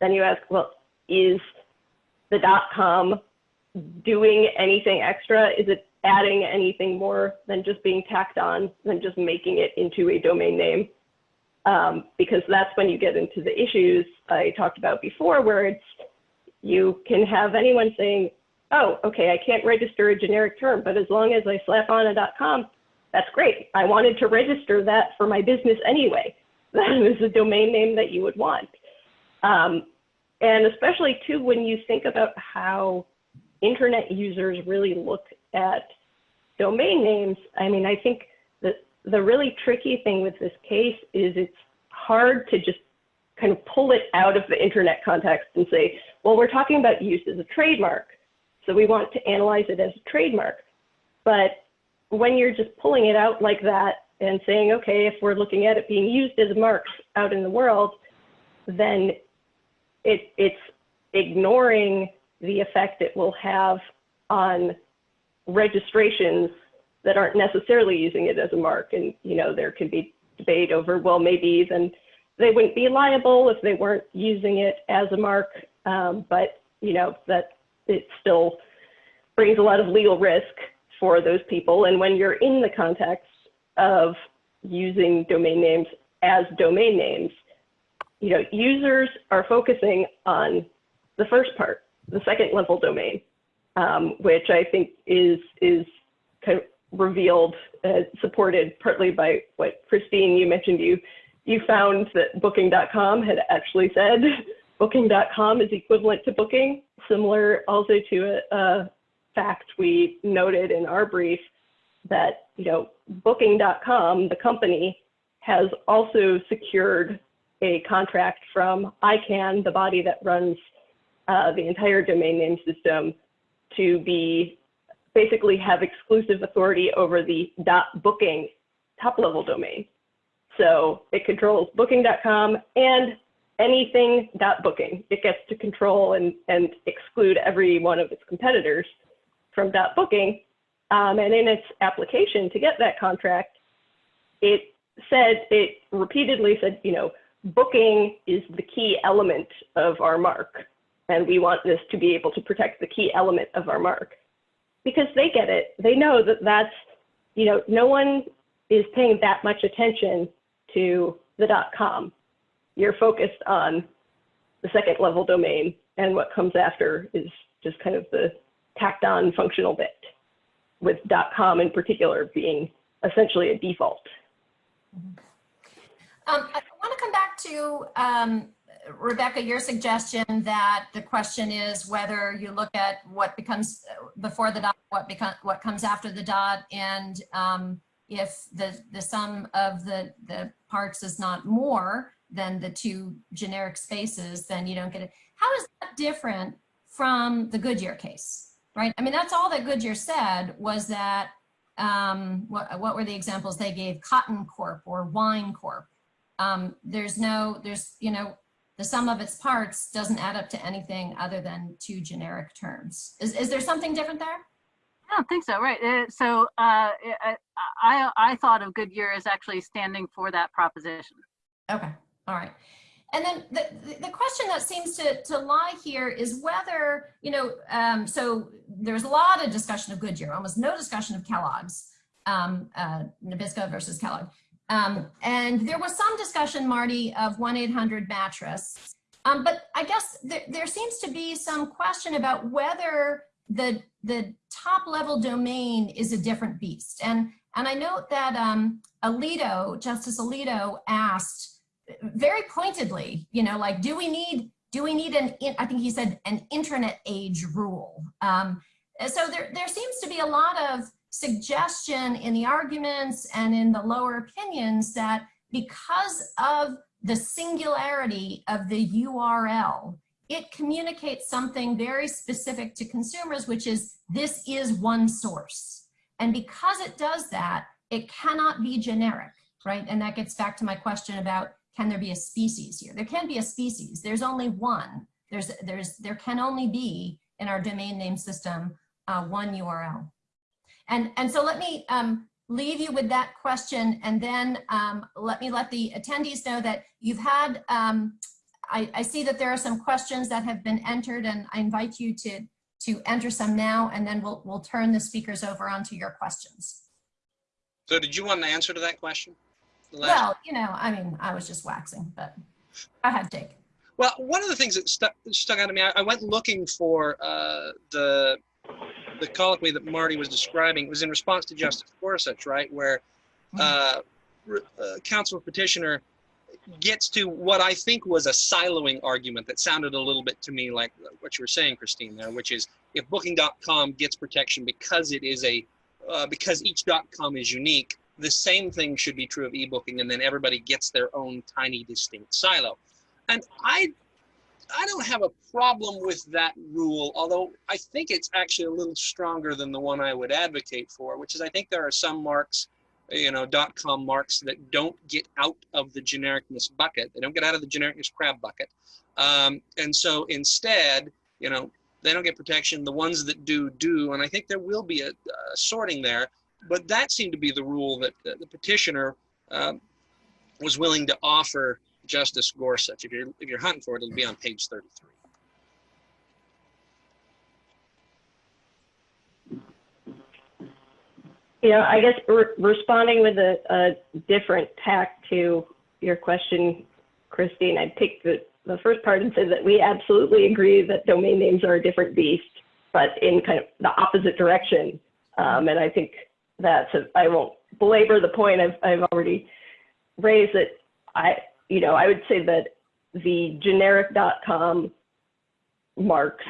then you ask, well, is the dot com doing anything extra? Is it adding anything more than just being tacked on, than just making it into a domain name? Um, because that's when you get into the issues I talked about before, where it's you can have anyone saying, oh, okay, I can't register a generic term, but as long as I slap on a .com, that's great. I wanted to register that for my business anyway. That is a domain name that you would want. Um, and especially too, when you think about how internet users really look at domain names, I mean, I think that the really tricky thing with this case is it's hard to just kind of pull it out of the internet context and say, well, we're talking about use as a trademark. So we want to analyze it as a trademark. But when you're just pulling it out like that and saying, okay, if we're looking at it being used as marks out in the world, then it, it's ignoring the effect it will have on registrations that aren't necessarily using it as a mark. And, you know, there can be debate over, well, maybe then they wouldn't be liable if they weren't using it as a mark. Um, but, you know, that it still brings a lot of legal risk for those people. And when you're in the context of using domain names as domain names, you know, users are focusing on the first part, the second level domain, um, which I think is is kind of revealed, uh, supported partly by what Christine you mentioned. You you found that Booking.com had actually said Booking.com is equivalent to Booking, similar also to a, a fact we noted in our brief that you know Booking.com, the company, has also secured a contract from ICANN, the body that runs uh, the entire domain name system, to be basically have exclusive authority over the .booking top level domain. So it controls booking.com and anything dot .booking. It gets to control and, and exclude every one of its competitors from dot .booking. Um, and in its application to get that contract, it said, it repeatedly said, you know, booking is the key element of our mark. And we want this to be able to protect the key element of our mark because they get it. They know that that's, you know, no one is paying that much attention to the dot .com. You're focused on the second level domain and what comes after is just kind of the tacked on functional bit with .com in particular being essentially a default. Um, I want to come back to um, Rebecca, your suggestion that the question is whether you look at what becomes before the dot, what becomes what comes after the dot, and um, if the the sum of the the parts is not more than the two generic spaces, then you don't get it. How is that different from the Goodyear case, right? I mean, that's all that Goodyear said was that um, what what were the examples they gave? Cotton Corp or Wine Corp. Um, there's no, there's, you know, the sum of its parts doesn't add up to anything other than two generic terms. Is, is there something different there? I don't think so, right? Uh, so uh, I, I, I thought of Goodyear as actually standing for that proposition. Okay, all right. And then the, the question that seems to, to lie here is whether, you know, um, so there's a lot of discussion of Goodyear, almost no discussion of Kellogg's, um, uh, Nabisco versus Kellogg. Um, and there was some discussion, Marty, of 1-800-mattress. Um, but I guess there, there seems to be some question about whether the, the top level domain is a different beast. And, and I note that um, Alito, Justice Alito asked very pointedly, you know, like, do we need, do we need an, I think he said an internet age rule. Um, so there, there seems to be a lot of suggestion in the arguments and in the lower opinions that because of the singularity of the URL, it communicates something very specific to consumers, which is this is one source. And because it does that, it cannot be generic, right? And that gets back to my question about can there be a species here? There can be a species. There's only one. There's, there's, there can only be in our domain name system uh, one URL. And, and so let me um, leave you with that question and then um, let me let the attendees know that you've had, um, I, I, see that there are some questions that have been entered and I invite you to, to enter some now and then we'll, we'll turn the speakers over onto your questions. So did you want an answer to that question? Well, you know, I mean, I was just waxing, but I had Jake. Well, one of the things that stuck, stuck out to me, I, I went looking for uh, the the colloquy that Marty was describing It was in response to Justice Gorsuch, right, where uh, uh, counsel petitioner gets to what I think was a siloing argument that sounded a little bit to me like what you were saying, Christine, there, which is if Booking.com gets protection because it is a uh, because each .com is unique, the same thing should be true of ebooking, and then everybody gets their own tiny distinct silo. And I I don't have a problem with that rule, although I think it's actually a little stronger than the one I would advocate for, which is I think there are some marks, you know, dot .com marks that don't get out of the genericness bucket. They don't get out of the genericness crab bucket. Um, and so instead, you know, they don't get protection. The ones that do, do. And I think there will be a, a sorting there. But that seemed to be the rule that the, the petitioner um, was willing to offer Justice Gorsuch. If you're if you're hunting for it, it'll be on page 33. You know, I guess re- responding with a, a different tack to your question, Christine, I'd take the, the first part and say that we absolutely agree that domain names are a different beast, but in kind of the opposite direction. Um, and I think that's, I won't belabor the point I've, I've already raised it. I, you know, I would say that the generic.com marks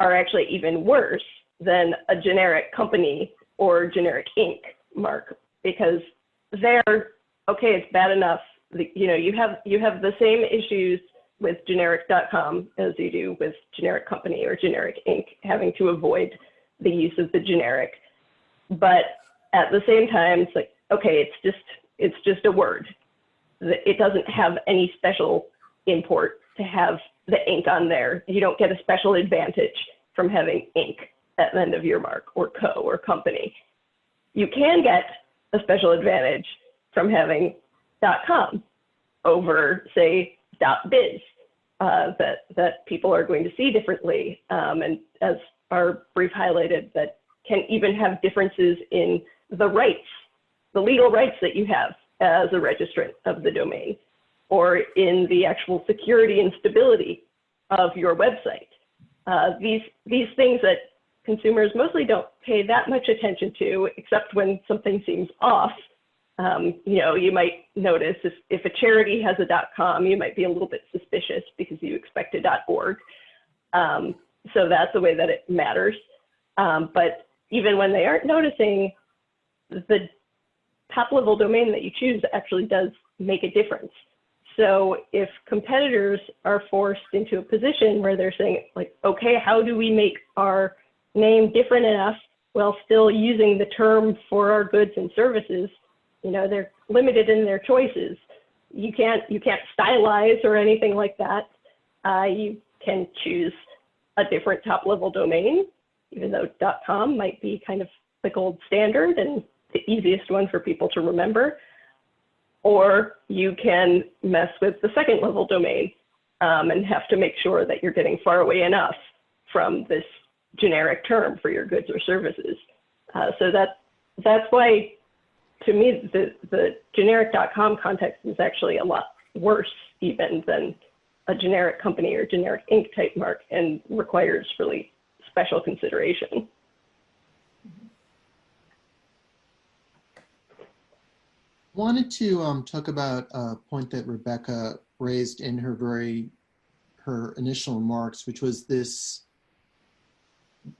are actually even worse than a generic company or generic Inc. mark because they're okay. It's bad enough. You know, you have you have the same issues with generic.com as you do with generic company or generic Inc. Having to avoid the use of the generic, but at the same time, it's like okay, it's just it's just a word. It doesn't have any special import to have the ink on there. You don't get a special advantage from having ink at the end of your mark or co or company. You can get a special advantage from having .com over say .biz uh, that that people are going to see differently, um, and as our brief highlighted, that can even have differences in the rights, the legal rights that you have as a registrant of the domain, or in the actual security and stability of your website. Uh, these these things that consumers mostly don't pay that much attention to, except when something seems off. Um, you know, you might notice if, if a charity has a dot .com, you might be a little bit suspicious because you expect a dot .org. Um, so that's the way that it matters. Um, but even when they aren't noticing, the top level domain that you choose actually does make a difference. So if competitors are forced into a position where they're saying like, okay, how do we make our name different enough while still using the term for our goods and services, you know, they're limited in their choices. You can't you can't stylize or anything like that. Uh, you can choose a different top level domain, even though .com might be kind of the gold standard and the easiest one for people to remember. Or you can mess with the second level domain um, and have to make sure that you're getting far away enough from this generic term for your goods or services. Uh, so that that's why, to me, the the generic.com context is actually a lot worse even than a generic company or generic Inc. type mark and requires really special consideration. Wanted to um, talk about a point that Rebecca raised in her very her initial remarks, which was this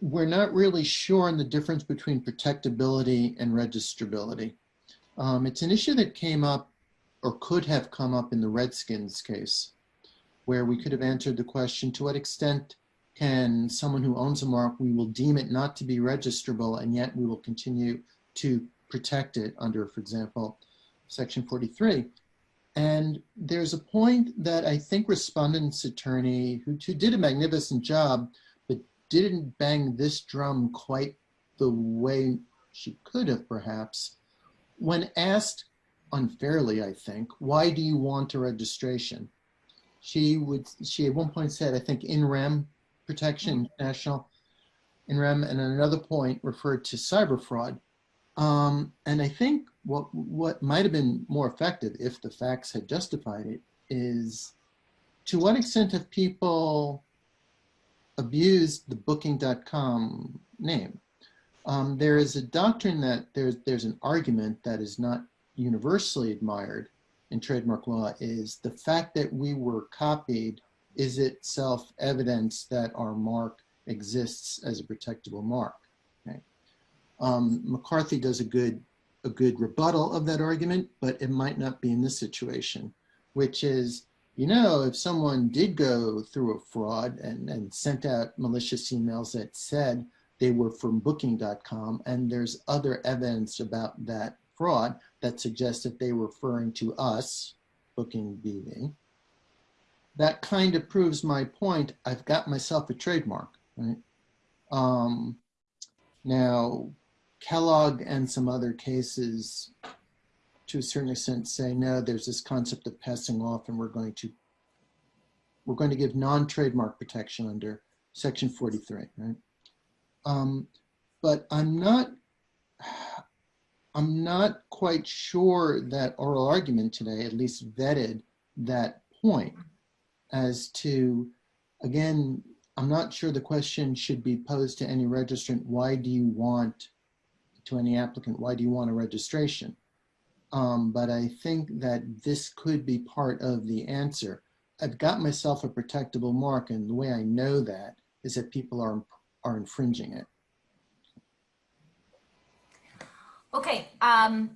we're not really sure on the difference between protectability and registrability. Um, it's an issue that came up or could have come up in the Redskins case, where we could have answered the question, to what extent can someone who owns a mark, we will deem it not to be registrable, and yet we will continue to protect it under, for example, section 43. And there's a point that I think respondent's attorney, who, who did a magnificent job, but didn't bang this drum quite the way she could have perhaps. When asked unfairly, I think, why do you want a registration? She would, she at one point said, I think in rem protection, hmm. national in rem, and at another point referred to cyber fraud. Um, and I think what, what might have been more effective if the facts had justified it is to what extent have people abused the booking.com name. Um, there is a doctrine that there's, there's an argument that is not universally admired in trademark law is the fact that we were copied is itself evidence that our mark exists as a protectable mark. Um, McCarthy does a good, a good rebuttal of that argument, but it might not be in this situation, which is, you know, if someone did go through a fraud and, and sent out malicious emails that said they were from booking.com and there's other evidence about that fraud that suggests that they were referring to us, Booking BV, that kind of proves my point. I've got myself a trademark, right? Um, now, Kellogg and some other cases, to a certain extent, say no. There's this concept of passing off, and we're going to we're going to give non-trademark protection under Section 43, right? Um, but I'm not. I'm not quite sure that oral argument today at least vetted that point as to, again, I'm not sure the question should be posed to any registrant, why do you want, to any applicant, why do you want a registration? Um, but I think that this could be part of the answer. I've got myself a protectable mark and the way I know that is that people are, are infringing it. Okay, um,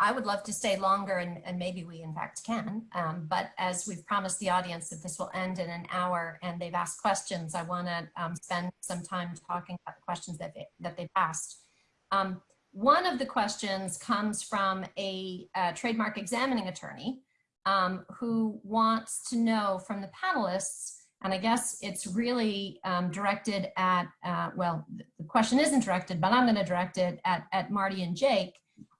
I, would love to stay longer and, and maybe we in fact can, um, but as we've promised the audience that this will end in an hour and they've asked questions, I wanna um, spend some time talking about the questions that, they, that they've asked. Um, one of the questions comes from a, a trademark examining attorney um, who wants to know from the panelists and I guess it's really um, directed at, uh, well, the question isn't directed, but I'm going to direct it at, at Marty and Jake.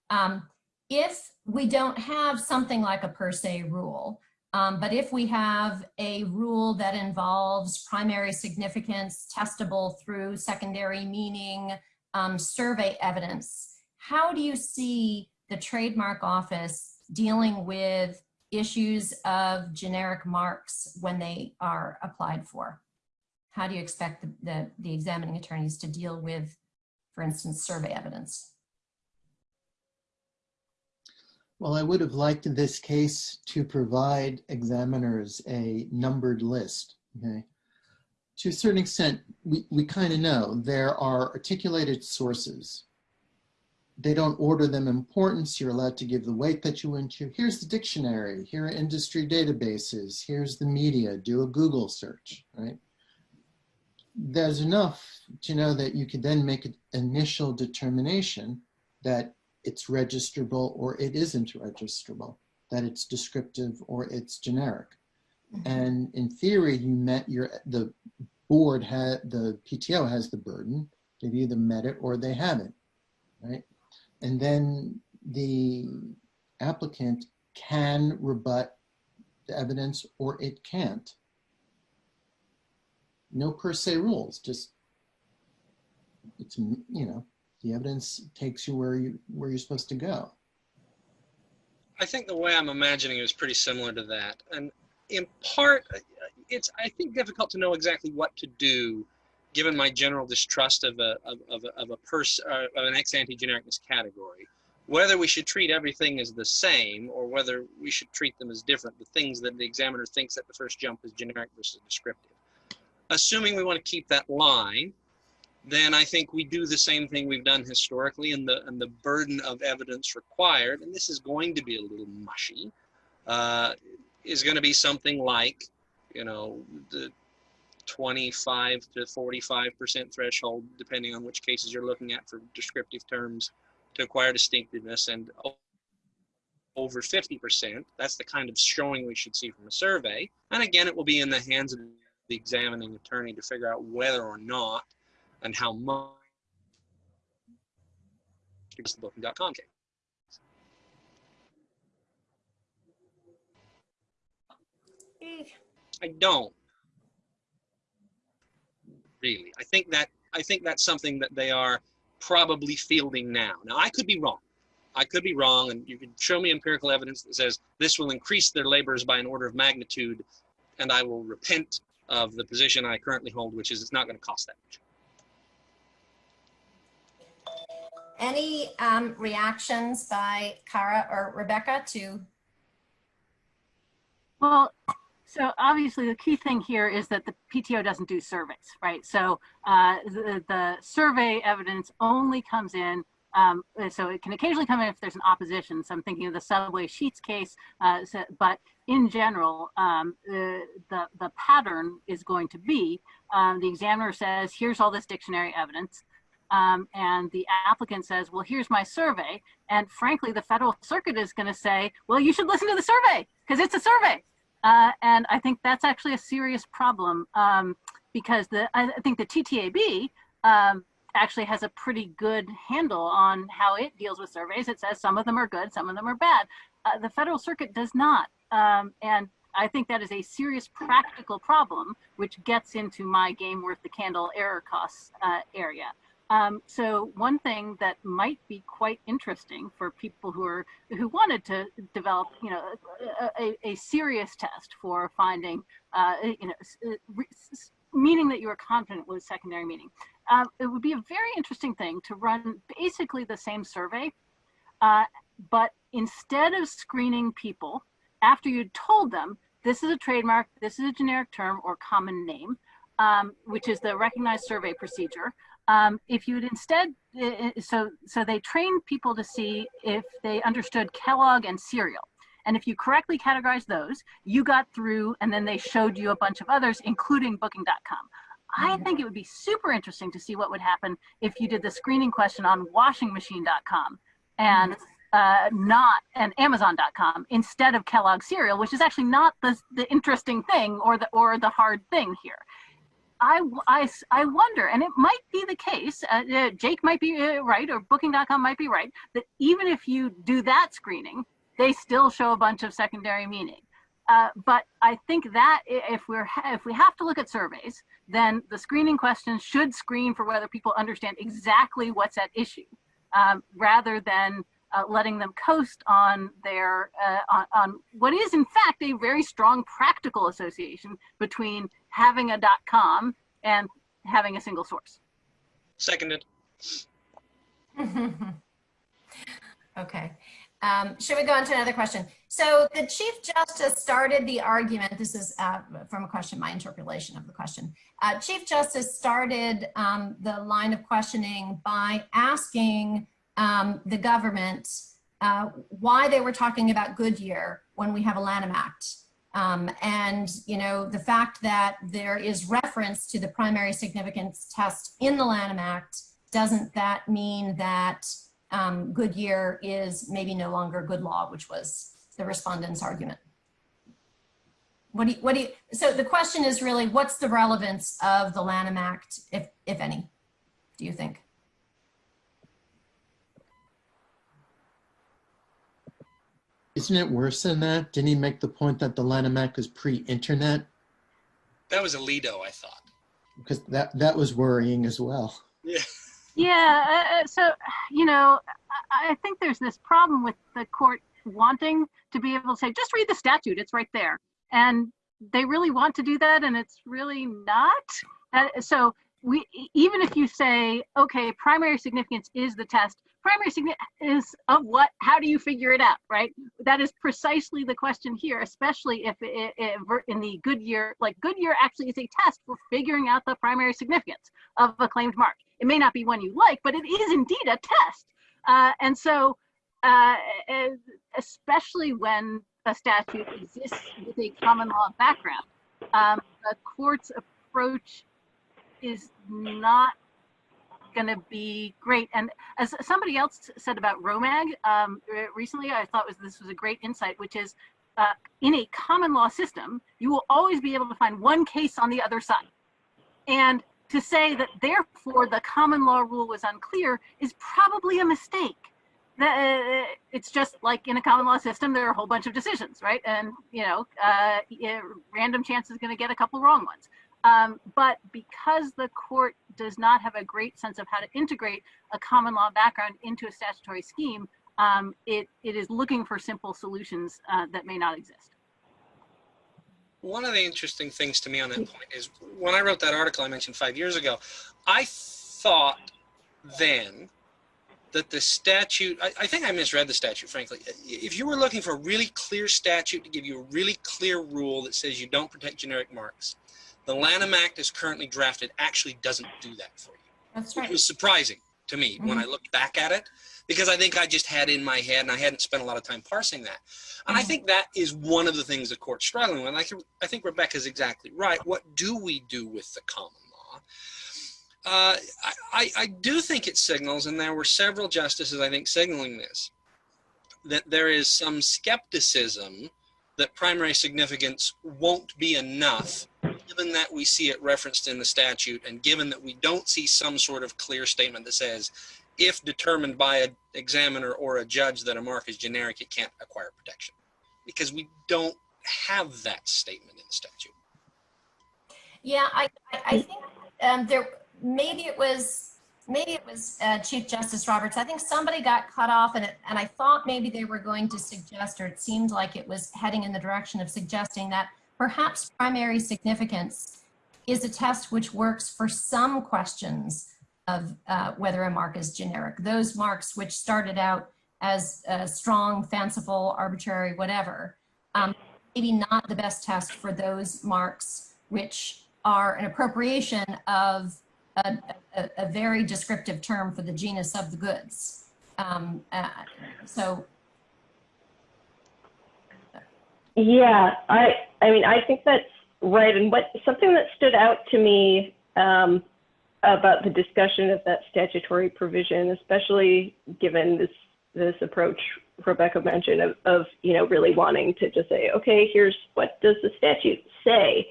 Um, if we don't have something like a per se rule, um, but if we have a rule that involves primary significance testable through secondary meaning um, survey evidence, how do you see the trademark office dealing with issues of generic marks when they are applied for? How do you expect the, the, the examining attorneys to deal with, for instance, survey evidence? Well, I would have liked in this case to provide examiners a numbered list, okay? To a certain extent, we, we kind of know there are articulated sources they don't order them importance. You're allowed to give the weight that you want to. Here's the dictionary. Here are industry databases. Here's the media. Do a Google search, right? There's enough to know that you can then make an initial determination that it's registrable or it isn't registrable, that it's descriptive or it's generic. And in theory, you met your, the board had, the PTO has the burden. They've either met it or they haven't, right? And then the applicant can rebut the evidence or it can't. No per se rules, just it's, you know, the evidence takes you where you where you're supposed to go. I think the way I'm imagining it is pretty similar to that. And in part, it's, I think, difficult to know exactly what to do given my general distrust of a of, of a, of a person uh, of an ex ante genericness category, whether we should treat everything as the same or whether we should treat them as different, the things that the examiner thinks at the first jump is generic versus descriptive. Assuming we want to keep that line, then I think we do the same thing we've done historically and the, and the burden of evidence required, and this is going to be a little mushy, uh, is going to be something like, you know, the 25 to 45% threshold, depending on which cases you're looking at for descriptive terms to acquire distinctiveness and over 50%. That's the kind of showing we should see from a survey. And again, it will be in the hands of the examining attorney to figure out whether or not and how much the case. I don't really. I think that I think that's something that they are probably fielding now. Now I could be wrong. I could be wrong, and you could show me empirical evidence that says this will increase their labors by an order of magnitude, and I will repent of the position I currently hold, which is it's not going to cost that much. any um, reactions by Cara or Rebecca to, Well, so obviously the key thing here is that the PTO doesn't do surveys, right? So uh, the, the survey evidence only comes in, um, so it can occasionally come in if there's an opposition. So I'm thinking of the subway sheets case, uh, so, but in general, um, the, the, the pattern is going to be um, the examiner says, here's all this dictionary evidence. Um, and the applicant says, well, here's my survey. And frankly, the Federal Circuit is going to say, well, you should listen to the survey because it's a survey. Uh, and I think that's actually a serious problem um, because the I think the TTAB um, actually has a pretty good handle on how it deals with surveys. It says some of them are good, some of them are bad. Uh, the Federal Circuit does not. Um, and I think that is a serious practical problem, which gets into my game worth the candle error costs uh, area. Um, so one thing that might be quite interesting for people who are who wanted to develop, you know, a, a, serious test for finding, uh, you know, meaning that you are confident with secondary meaning. Um, it would be a very interesting thing to run basically the same survey, uh, but instead of screening people after you told them this is a trademark, this is a generic term or common name, um, which is the recognized survey procedure. Um, if you'd instead, so, so they trained people to see if they understood Kellogg and cereal. And if you correctly categorized those, you got through and then they showed you a bunch of others, including booking.com. I think it would be super interesting to see what would happen if you did the screening question on washingmachine.com and uh, not and Amazon.com instead of Kellogg cereal, which is actually not the, the interesting thing or the or the hard thing here. I, I, I wonder, and it might be the case, uh, uh, Jake might be uh, right, or Booking.com might be right, that even if you do that screening, they still show a bunch of secondary meaning. Uh, but I think that if we're if we have to look at surveys, then the screening questions should screen for whether people understand exactly what's at issue, um, rather than uh, letting them coast on their uh, on, on, what is in fact a very strong practical association between having a dot .com and having a single source. Seconded. okay. Um, should we go on to another question? So the Chief Justice started the argument, this is uh, from a question, my interpolation of the question. Uh, Chief Justice started um, the line of questioning by asking um, the government uh, why they were talking about Goodyear when we have a Lanham Act. Um, and, you know, the fact that there is reference to the primary significance test in the Lanham Act, doesn't that mean that um, Goodyear is maybe no longer good law, which was the respondent's argument? What do you, what do you, so the question is really, what's the relevance of the Lanham Act, if, if any, do you think? Isn't it worse than that? Didn't he make the point that the Lanham Act is pre-internet? That was Alito, I thought. Because that, that was worrying as well. Yeah. Yeah, uh, uh, so, you know, I, I think there's this problem with the court wanting to be able to say, just read the statute, it's right there. And they really want to do that, and it's really not. Uh, so we, even if you say, okay, primary significance is the test, primary significance of what, how do you figure it out, right? That is precisely the question here, especially if it, it, in the Goodyear, like Goodyear actually is a test for figuring out the primary significance of a claimed mark. It may not be one you like, but it is indeed a test. Uh, and so, uh, especially when a statute exists with a common law background, um, the court's approach is not going to be great. And as somebody else said about ROMAG um, recently, I thought was this was a great insight, which is uh, in a common law system, you will always be able to find one case on the other side. And to say that therefore the common law rule was unclear is probably a mistake. That, uh, it's just like in a common law system, there are a whole bunch of decisions, right? And, you know, uh, random chance is going to get a couple wrong ones. Um, but because the court does not have a great sense of how to integrate a common law background into a statutory scheme, um, it, it is looking for simple solutions uh, that may not exist. One of the interesting things to me on that point is when I wrote that article I mentioned five years ago, I thought then that the statute, I, I think I misread the statute, frankly. If you were looking for a really clear statute to give you a really clear rule that says you don't protect generic marks, the Lanham Act as currently drafted actually doesn't do that for you. That's It was surprising to me when I looked back at it because I think I just had in my head and I hadn't spent a lot of time parsing that. And I Mhm. think that is one of the things the court's struggling with. I think, I think Rebecca's exactly right. What do we do with the common law? Uh, I, I do think it signals, and there were several justices, I think, signaling this, that there is some skepticism that primary significance won't be enough given that we see it referenced in the statute and given that we don't see some sort of clear statement that says if determined by an examiner or a judge that a mark is generic, it can't acquire protection. Because we don't have that statement in the statute. Yeah, I, I- think um, there, maybe it was, maybe it was uh, Chief Justice Roberts. I think somebody got cut off and it, and I thought maybe they were going to suggest, or it seemed like it was heading in the direction of suggesting that perhaps primary significance is a test which works for some questions of uh, whether a mark is generic. Those marks which started out as uh, strong, fanciful, arbitrary, whatever, um, maybe not the best test for those marks which are an appropriation of a, a, a very descriptive term for the genus of the goods. Um, uh, so, Yeah, I I mean I think that's right. And what something that stood out to me um, about the discussion of that statutory provision, especially given this this approach Rebecca mentioned of, of you know really wanting to just say, okay, here's what does the statute say.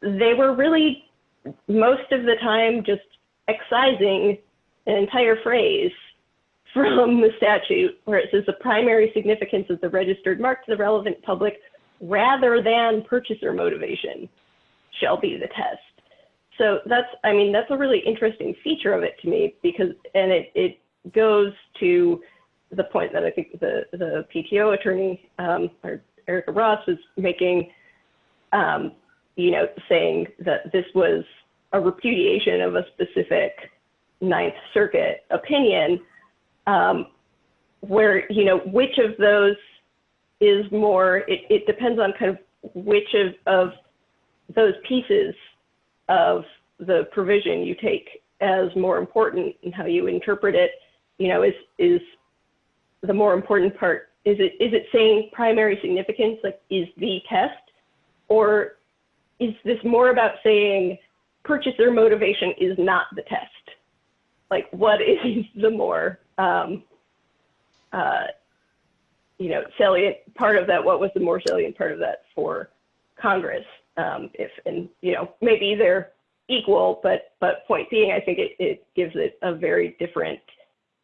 They were really most of the time just excising an entire phrase from the statute where it says the primary significance of the registered mark to the relevant public rather than purchaser motivation shall be the test. So that's, I mean, that's a really interesting feature of it to me because, and it, it goes to the point that I think the, the PTO attorney, um, or Erica Ross was making, um, you know, saying that this was a repudiation of a specific Ninth Circuit opinion um, where you know which of those is more it, it depends on kind of which of, of those pieces of the provision you take as more important and how you interpret it you know is is the more important part is it is it saying primary significance like is the test? Or is this more about saying purchaser motivation is not the test? Like what is the more um, uh, you know salient part of that what was the more salient part of that for congress? Um, if and you know maybe they're equal but but point being i think it, it gives it a very different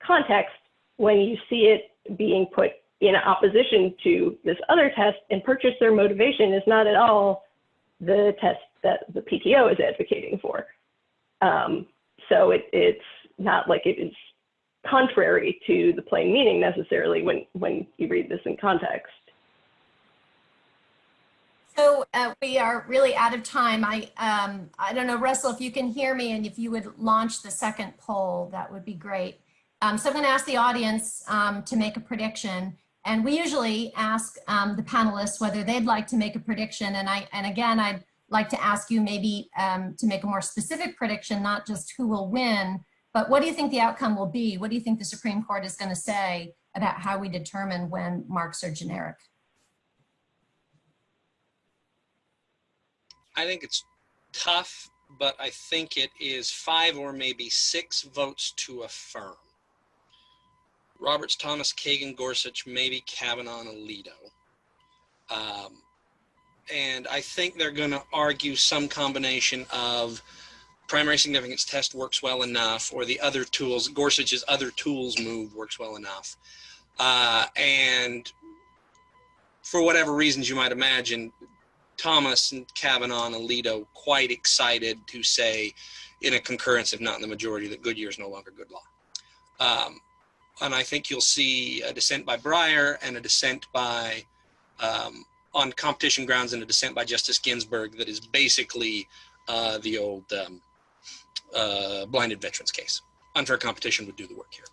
context when you see it being put in opposition to this other test and purchaser motivation is not at all the test that the pto is advocating for. Um, so it, it's not like it is contrary to the plain meaning necessarily when, when you read this in context. so uh, we are really out of time. I, um, I don't know, Russell, if you can hear me and if you would launch the second poll, that would be great. Um, so I'm going to ask the audience um, to make a prediction. And we usually ask um, the panelists whether they'd like to make a prediction. And I, and again, I'd like to ask you maybe um, to make a more specific prediction, not just who will win, but what do you think the outcome will be? What do you think the Supreme Court is going to say about how we determine when marks are generic? I think it's tough, but I think it is five or maybe six votes to affirm. Roberts, Thomas, Kagan, Gorsuch, maybe Kavanaugh and Alito. Um, and I think they're going to argue some combination of primary significance test works well enough, or the other tools, Gorsuch's other tools move works well enough. Uh, and for whatever reasons you might imagine, Thomas and Kavanaugh and Alito quite excited to say in a concurrence, if not in the majority, that Goodyear is no longer good law. Um, and I think you'll see a dissent by Breyer and a dissent by, um, on competition grounds, and a dissent by Justice Ginsburg that is basically uh, the old um, uh, blinded veterans case. Unfair competition would do the work here.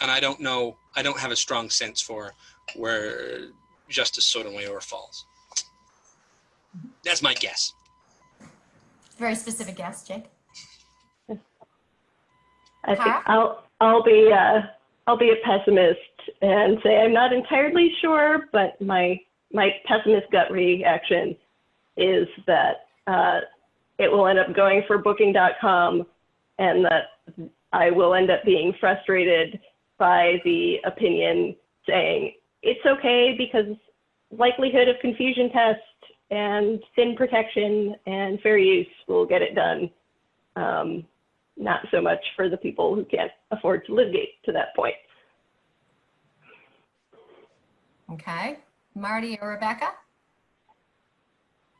and I don't know, I don't have a strong sense for where Justice Sotomayor falls. That's my guess. Very specific guess, Jake. I think I'll I'll be uh, I'll be a pessimist and say I'm not entirely sure, but my my pessimist gut reaction is that uh, it will end up going for Booking.com, and that I will end up being frustrated by the opinion saying it's okay because likelihood of confusion test and thin protection and fair use will get it done. Um, not so much for the people who can't afford to litigate to that point. Okay. Marty or Rebecca?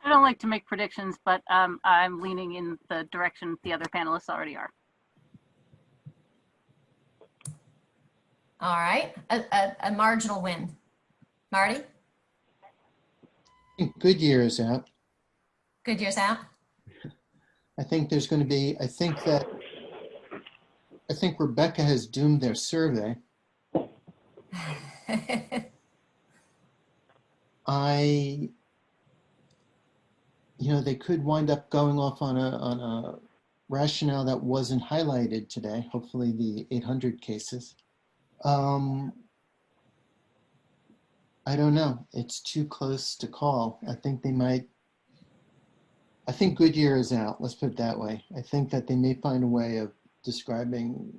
I don't like to make predictions, but um, I'm leaning in the direction the other panelists already are. All right. A, a, a marginal win. Marty? I think Goodyear is out. Good years out. I think there's going to be, I think that, I think Rebecca has doomed their survey. I, you know, they could wind up going off on a, on a rationale that wasn't highlighted today, hopefully the 800 cases. Um, I don't know. It's too close to call. I think they might, I think Goodyear is out. Let's put it that way. I think that they may find a way of describing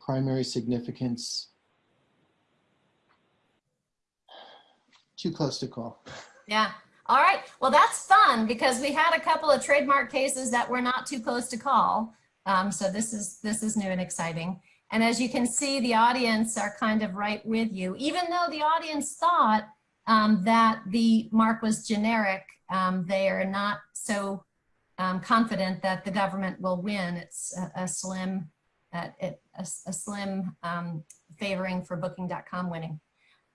primary significance. Too close to call. Yeah. All right. Well, that's fun because we had a couple of trademark cases that were not too close to call. Um, so this is this is new and exciting. And as you can see, the audience are kind of right with you, even though the audience thought um, that the mark was generic. Um, they are not so um, confident that the government will win. It's a, a slim, a, a slim um, favoring for Booking.com winning.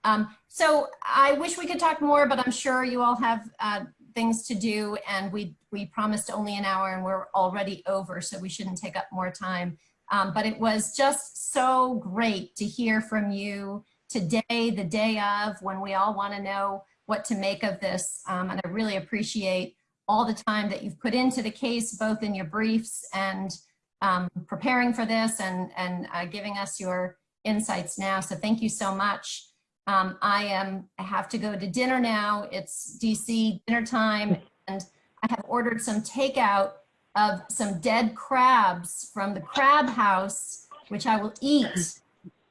Um, so I wish we could talk more, but I'm sure you all have uh, things to do and we, we promised only an hour and we're already over, so we shouldn't take up more time. Um, but it was just so great to hear from you today, the day of, when we all want to know what to make of this. Um, and I really appreciate all the time that you've put into the case, both in your briefs and um, preparing for this and, and uh, giving us your insights now. So thank you so much. Um, I am, I have to go to dinner now. It's DC dinner time and I have ordered some takeout of some dead crabs from the crab house, which I will eat.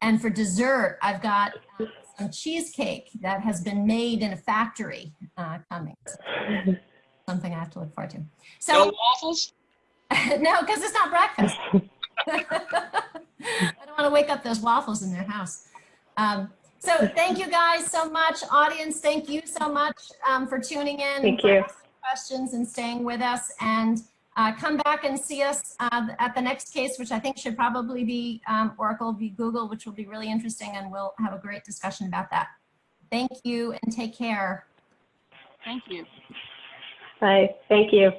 And for dessert, I've got some cheesecake that has been made in a factory uh, coming. So, something I have to look forward to. No So waffles? no, because it's not breakfast. I don't want to wake up those waffles in their house. Um, so thank you guys so much. Audience, thank you so much um, for tuning in. Thank you. asking Questions and staying with us. And uh, come back and see us uh, at the next case, which I think should probably be um, Oracle v. Google, which will be really interesting. And we'll have a great discussion about that. Thank you and take care. Thank you. Bye. Thank you.